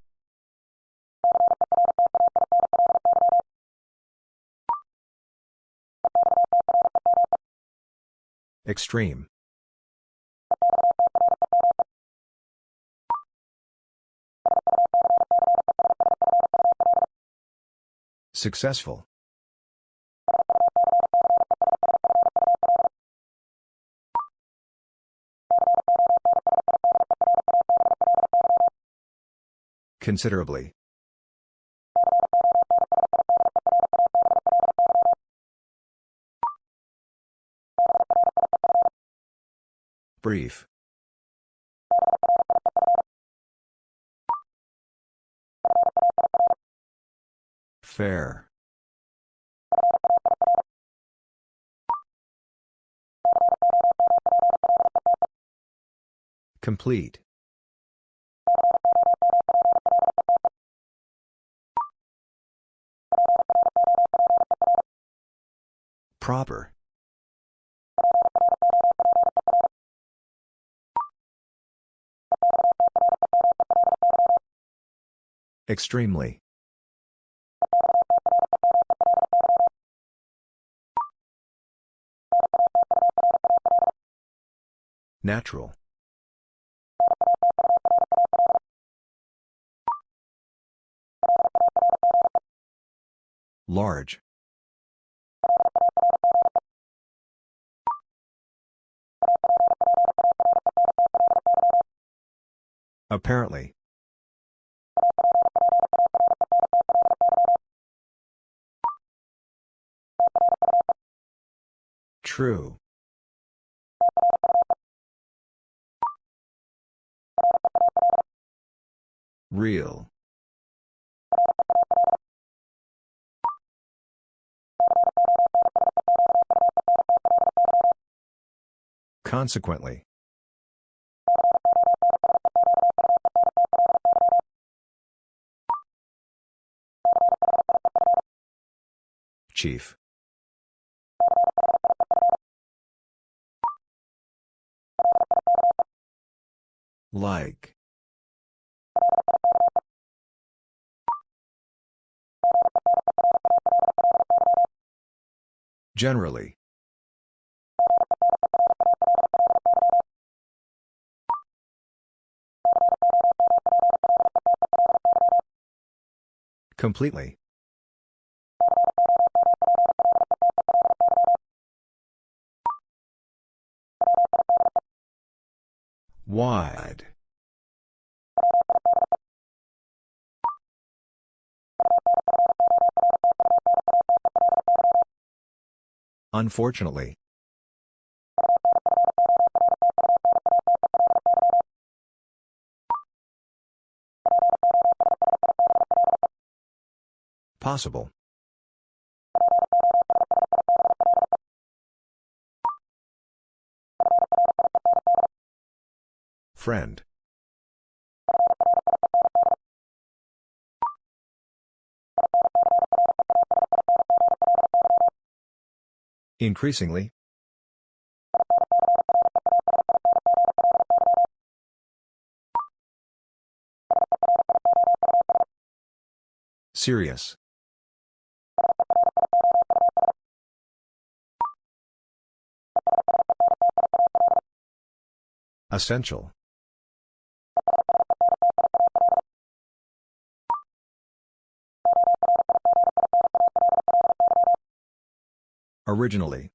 Extreme. Successful. Considerably. Brief. Fair. Complete. Proper. Extremely. Natural. Large. Apparently. True. Real. Consequently. Chief. Like. Generally. Completely. Wide. Unfortunately. Possible. Friend. Increasingly. Serious. Essential. Originally.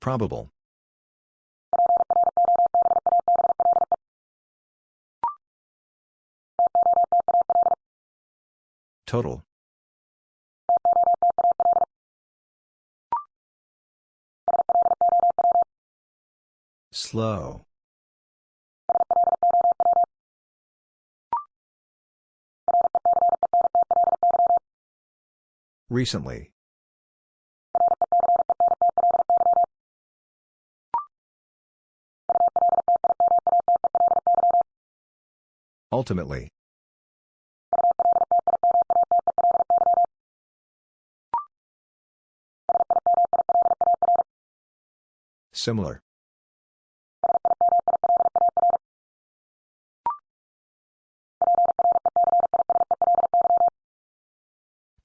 Probable. Total. Slow. Recently. Ultimately. Similar.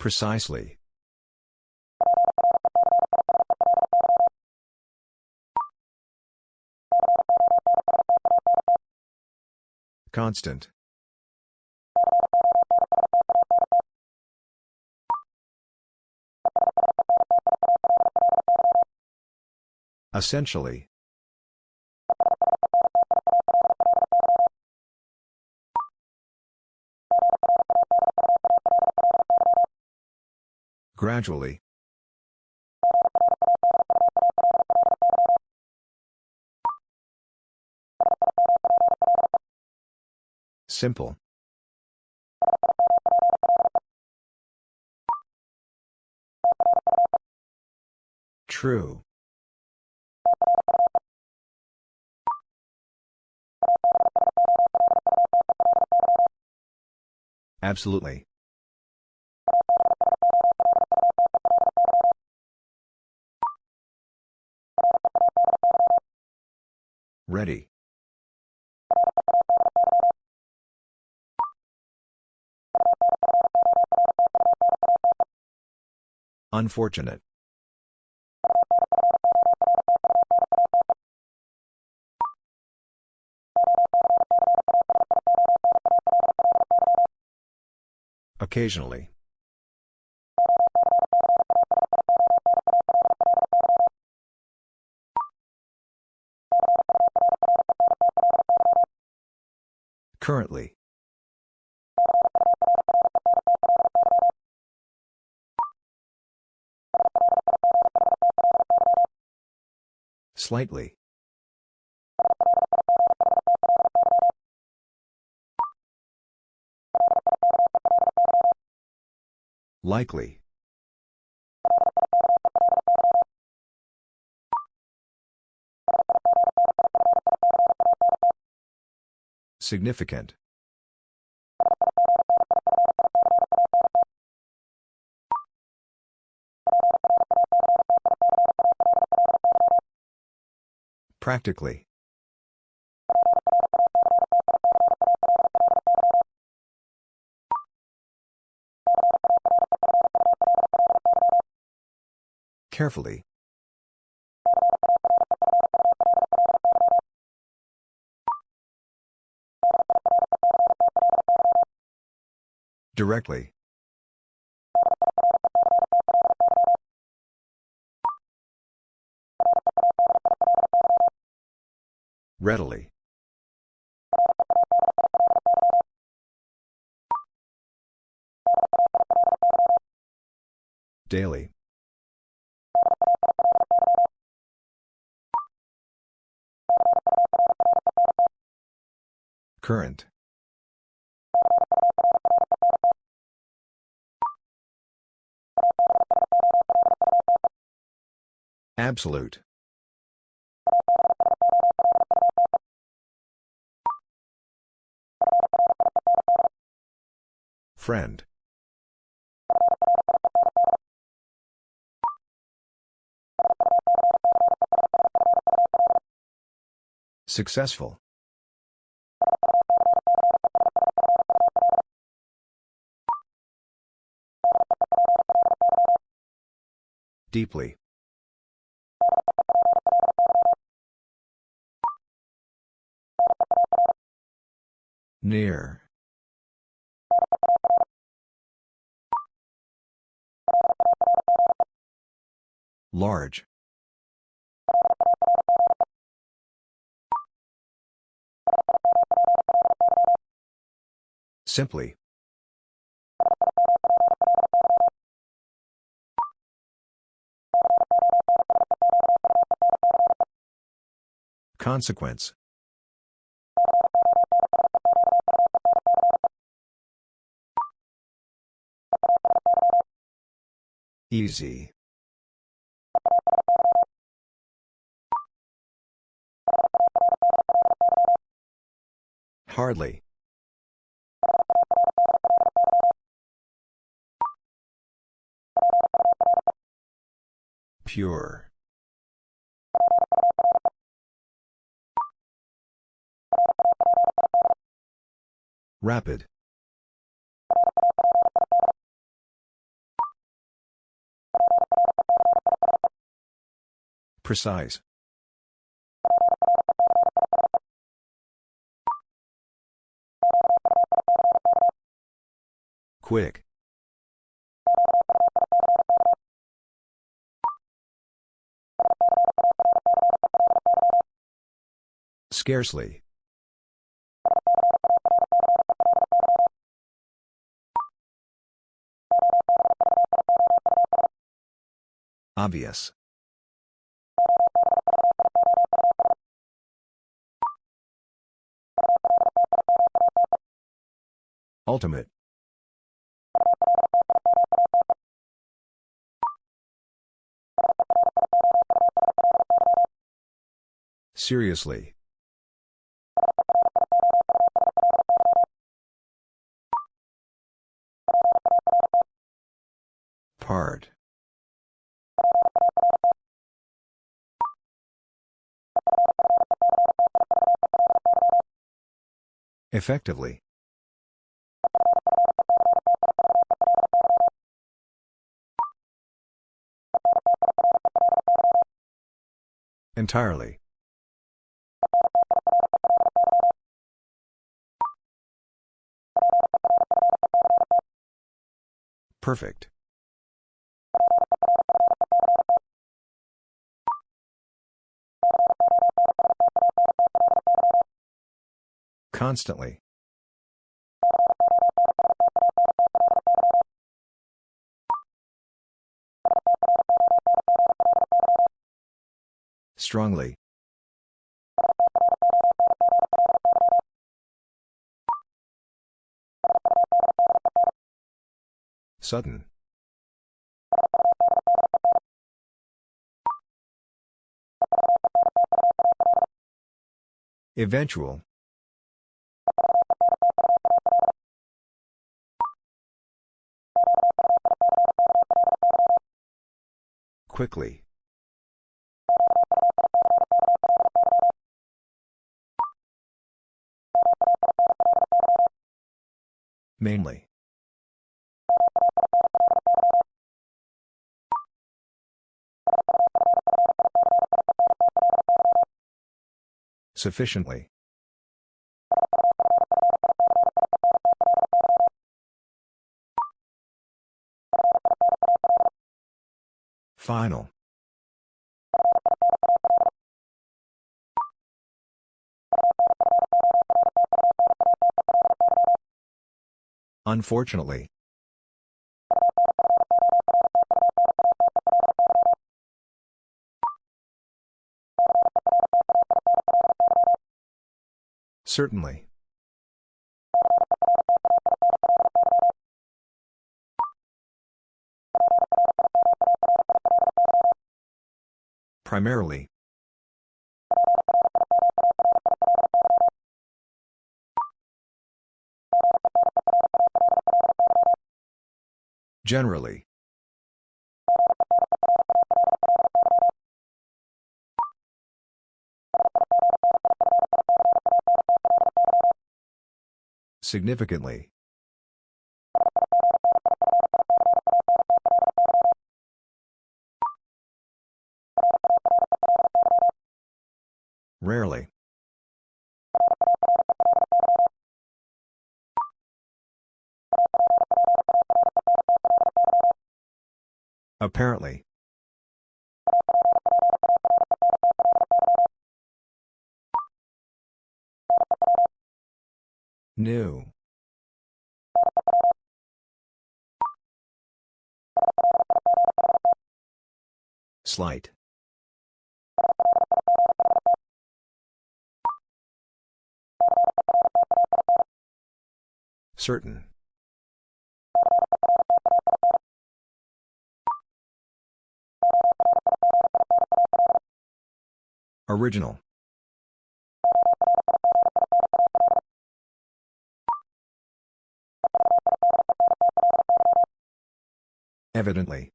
Precisely. Constant. Essentially. Gradually. Simple. True. Absolutely. Ready. Unfortunate. Occasionally. Currently. Slightly. Likely. Significant. Practically. Carefully. Directly. Readily. Daily. Current. Absolute. Friend. Successful. Deeply. Near. Large. Simply. Consequence. Easy. Hardly. Pure. Rapid. Precise. Quick. Scarcely. Obvious. Ultimate. Seriously. Part. Effectively. Entirely. Perfect. Constantly. Strongly. Sudden. Eventual. Quickly. Mainly. Sufficiently. Final. Unfortunately. Certainly. Primarily. Generally. Significantly. Apparently New. Slight. Certain. Original. Evidently.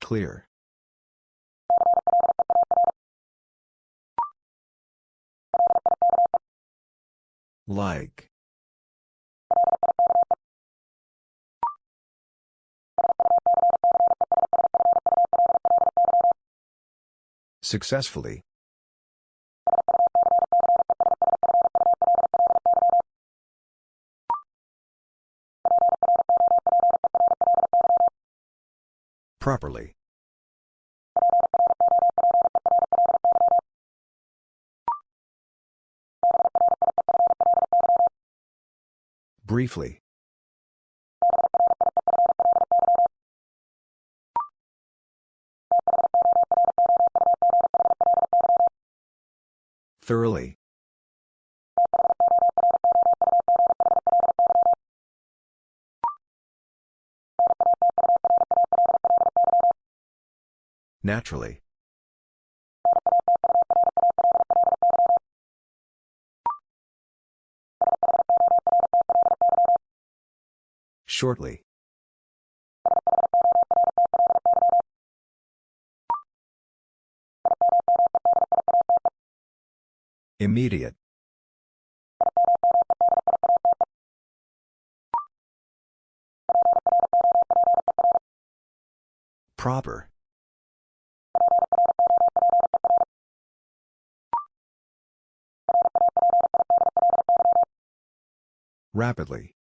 Clear. Like. Successfully. Properly. Briefly. Thoroughly. Naturally. Shortly. Immediate. Proper. Rapidly.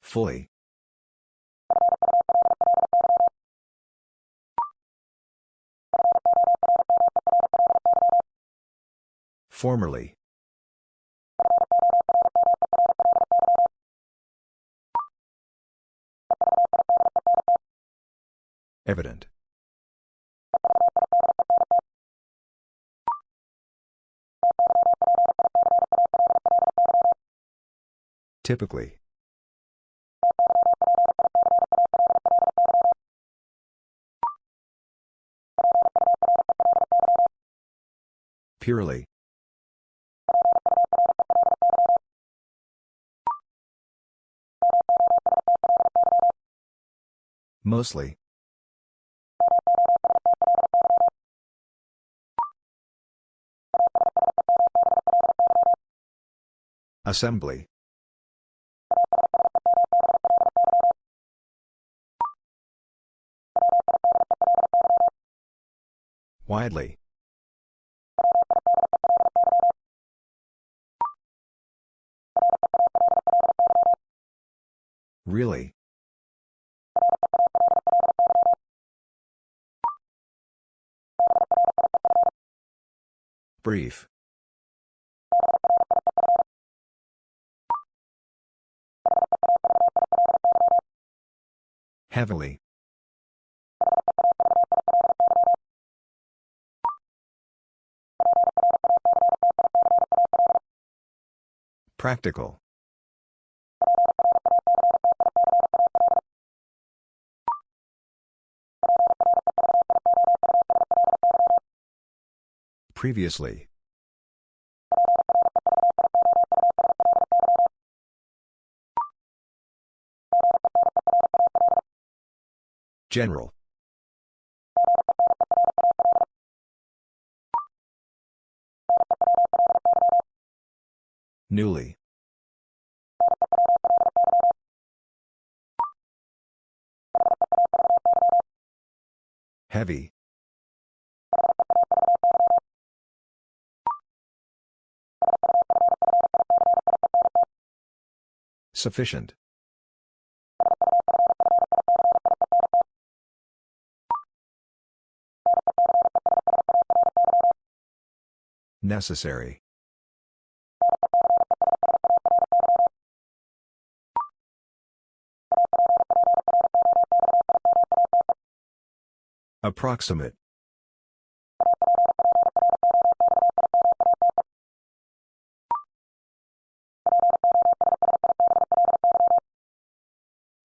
Fully. Formerly. Evident. Typically. Purely. Mostly. Assembly. Widely. Really? Brief. Heavily. Practical. Previously. General. Newly. Heavy. Sufficient. Necessary. Approximate.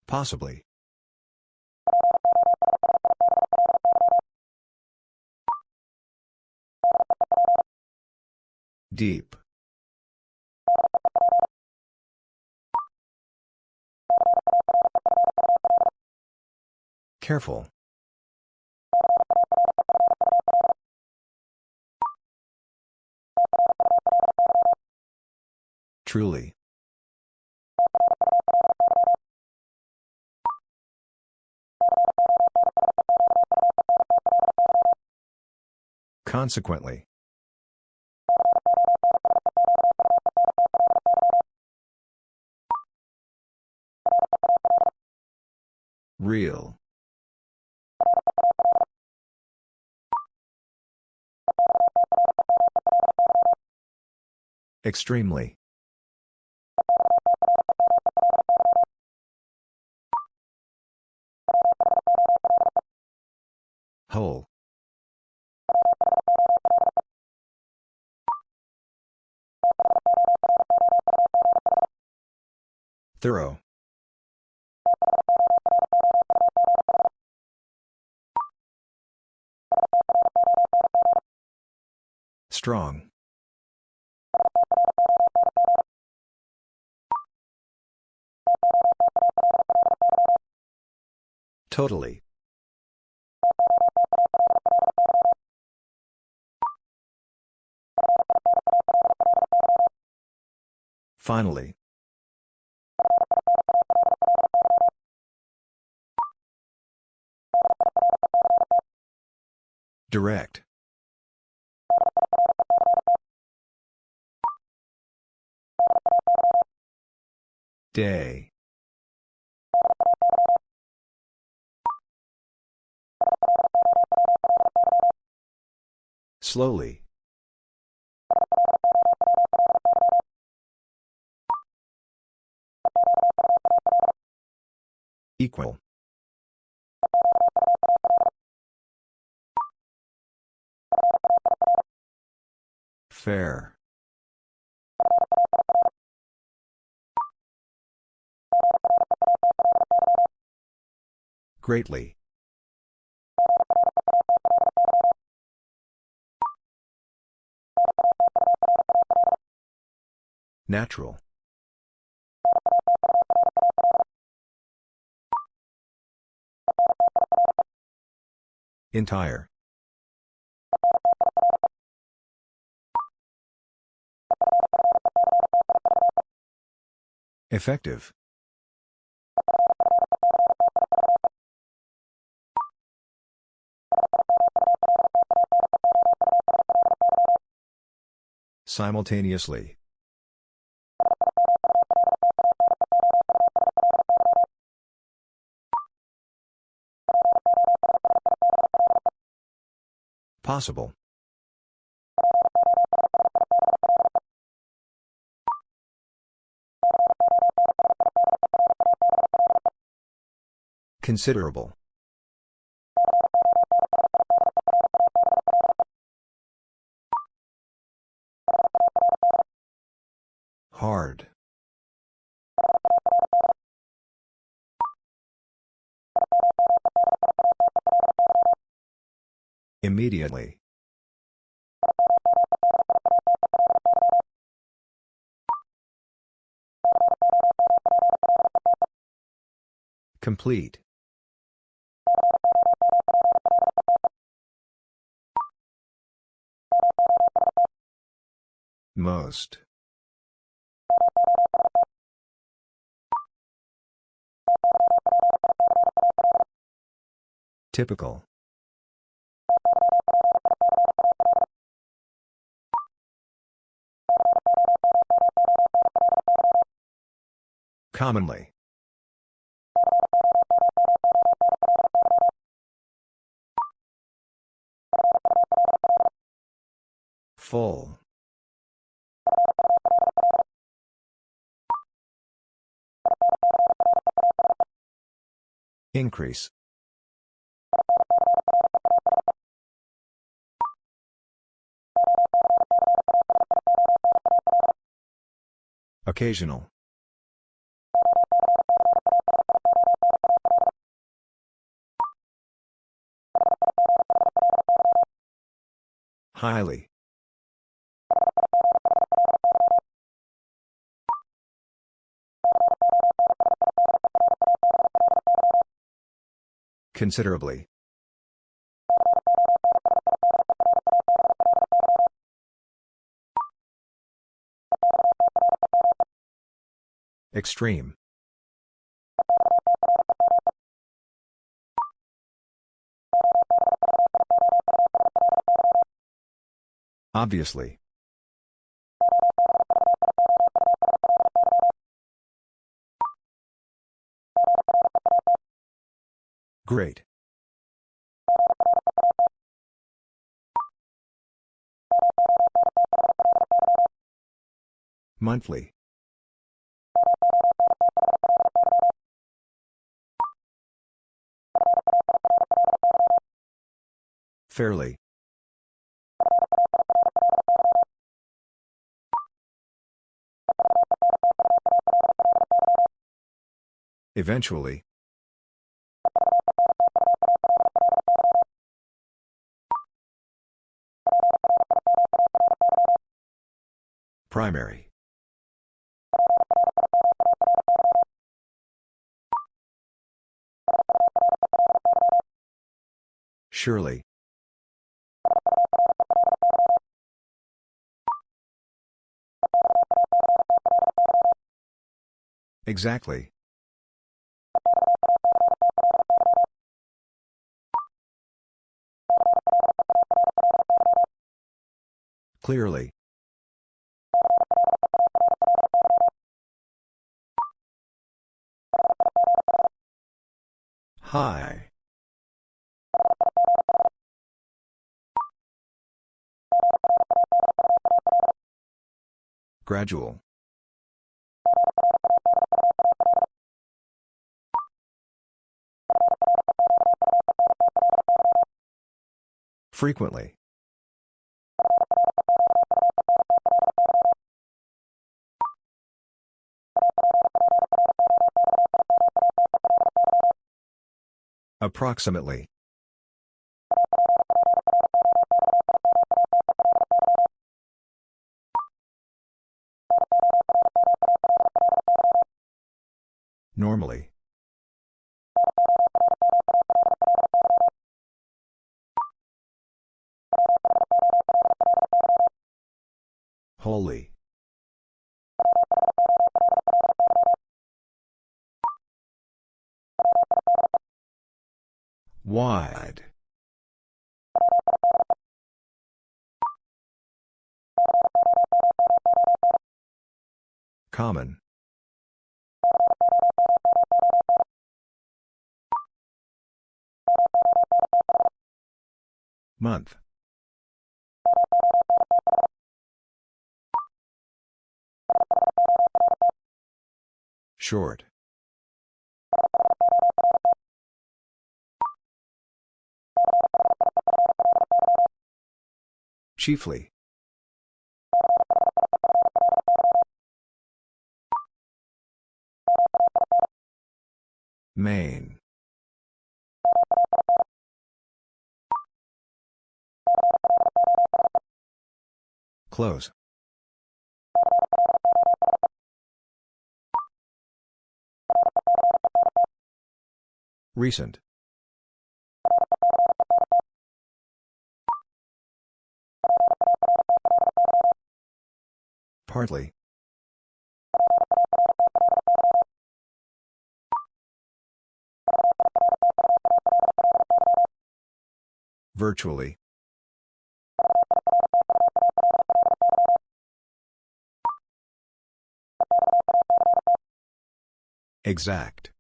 Possibly. Deep. Careful. Truly. Consequently. Real. Extremely. Whole. Thorough. Strong. Totally. Finally. Direct. Day. Slowly. Equal. Fair. Greatly. Natural. Entire. Effective. Simultaneously. Possible. Considerable. Hard. Immediately. Complete. Most. Typical. Commonly. Full. Increase. Occasional. Highly. Considerably. Extreme. Obviously. Great. Monthly. Fairly. Eventually. Primary. Surely. Exactly. Clearly. High. Gradual. Frequently. Approximately. Normally. Wide. Common. Month. Short. Chiefly. Main. Close. Recent. Partly. Virtually. Exact.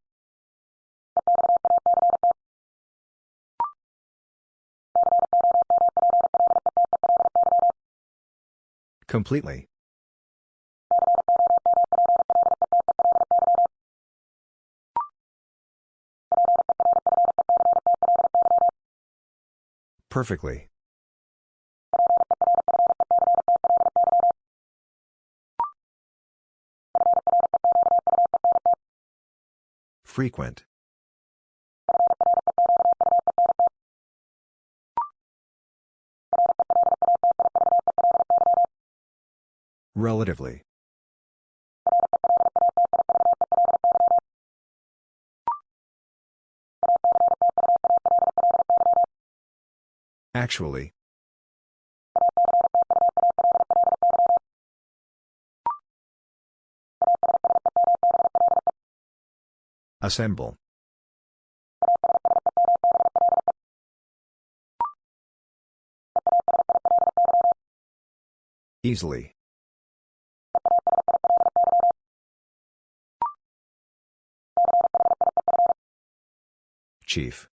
Completely. Perfectly. Frequent. Relatively. Actually. Assemble. Easily. Chief.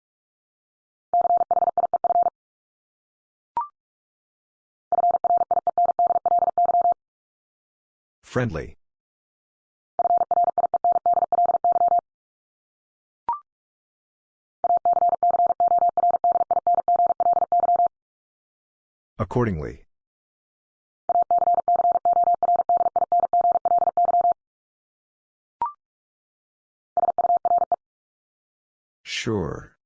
Friendly. Accordingly. Sure.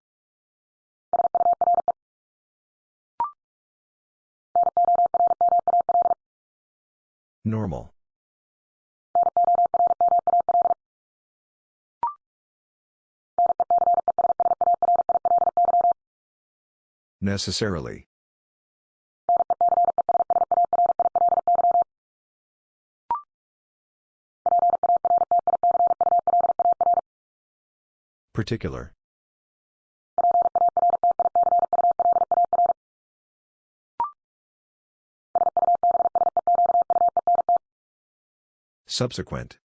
Normal. Necessarily. Particular. Subsequent.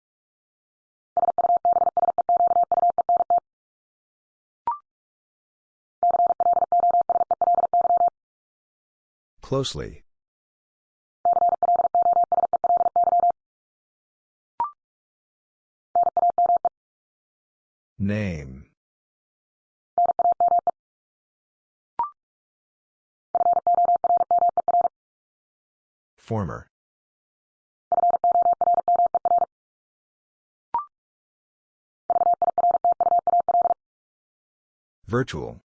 Closely. Name. Former. Virtual.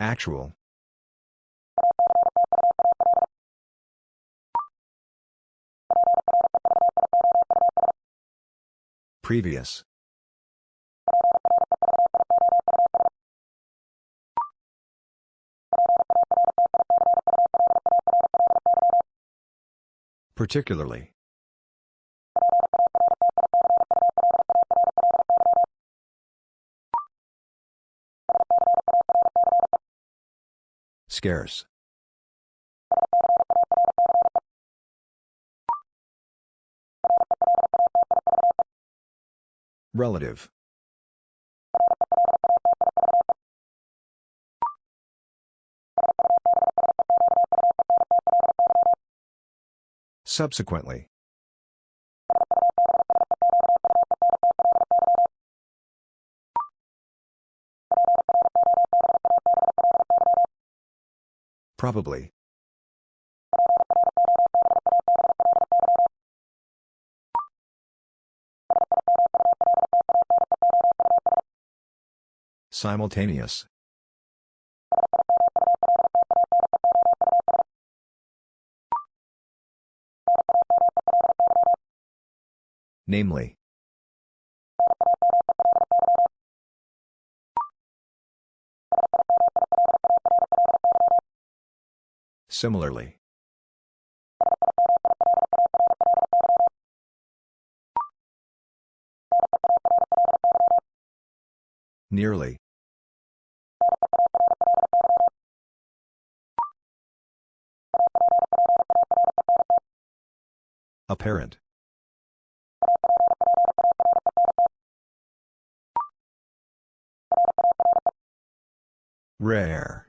Actual. Previous. Particularly. Scarce. Relative. Subsequently. Probably. Simultaneous. Namely. Similarly. Nearly. Apparent. Rare.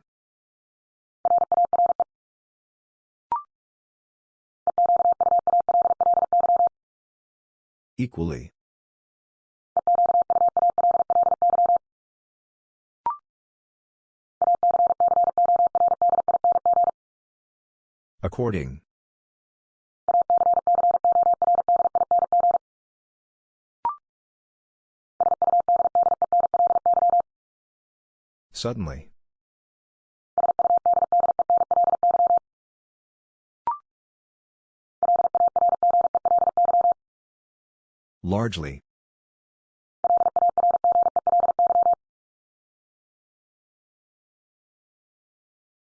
Equally. According. Suddenly. Largely.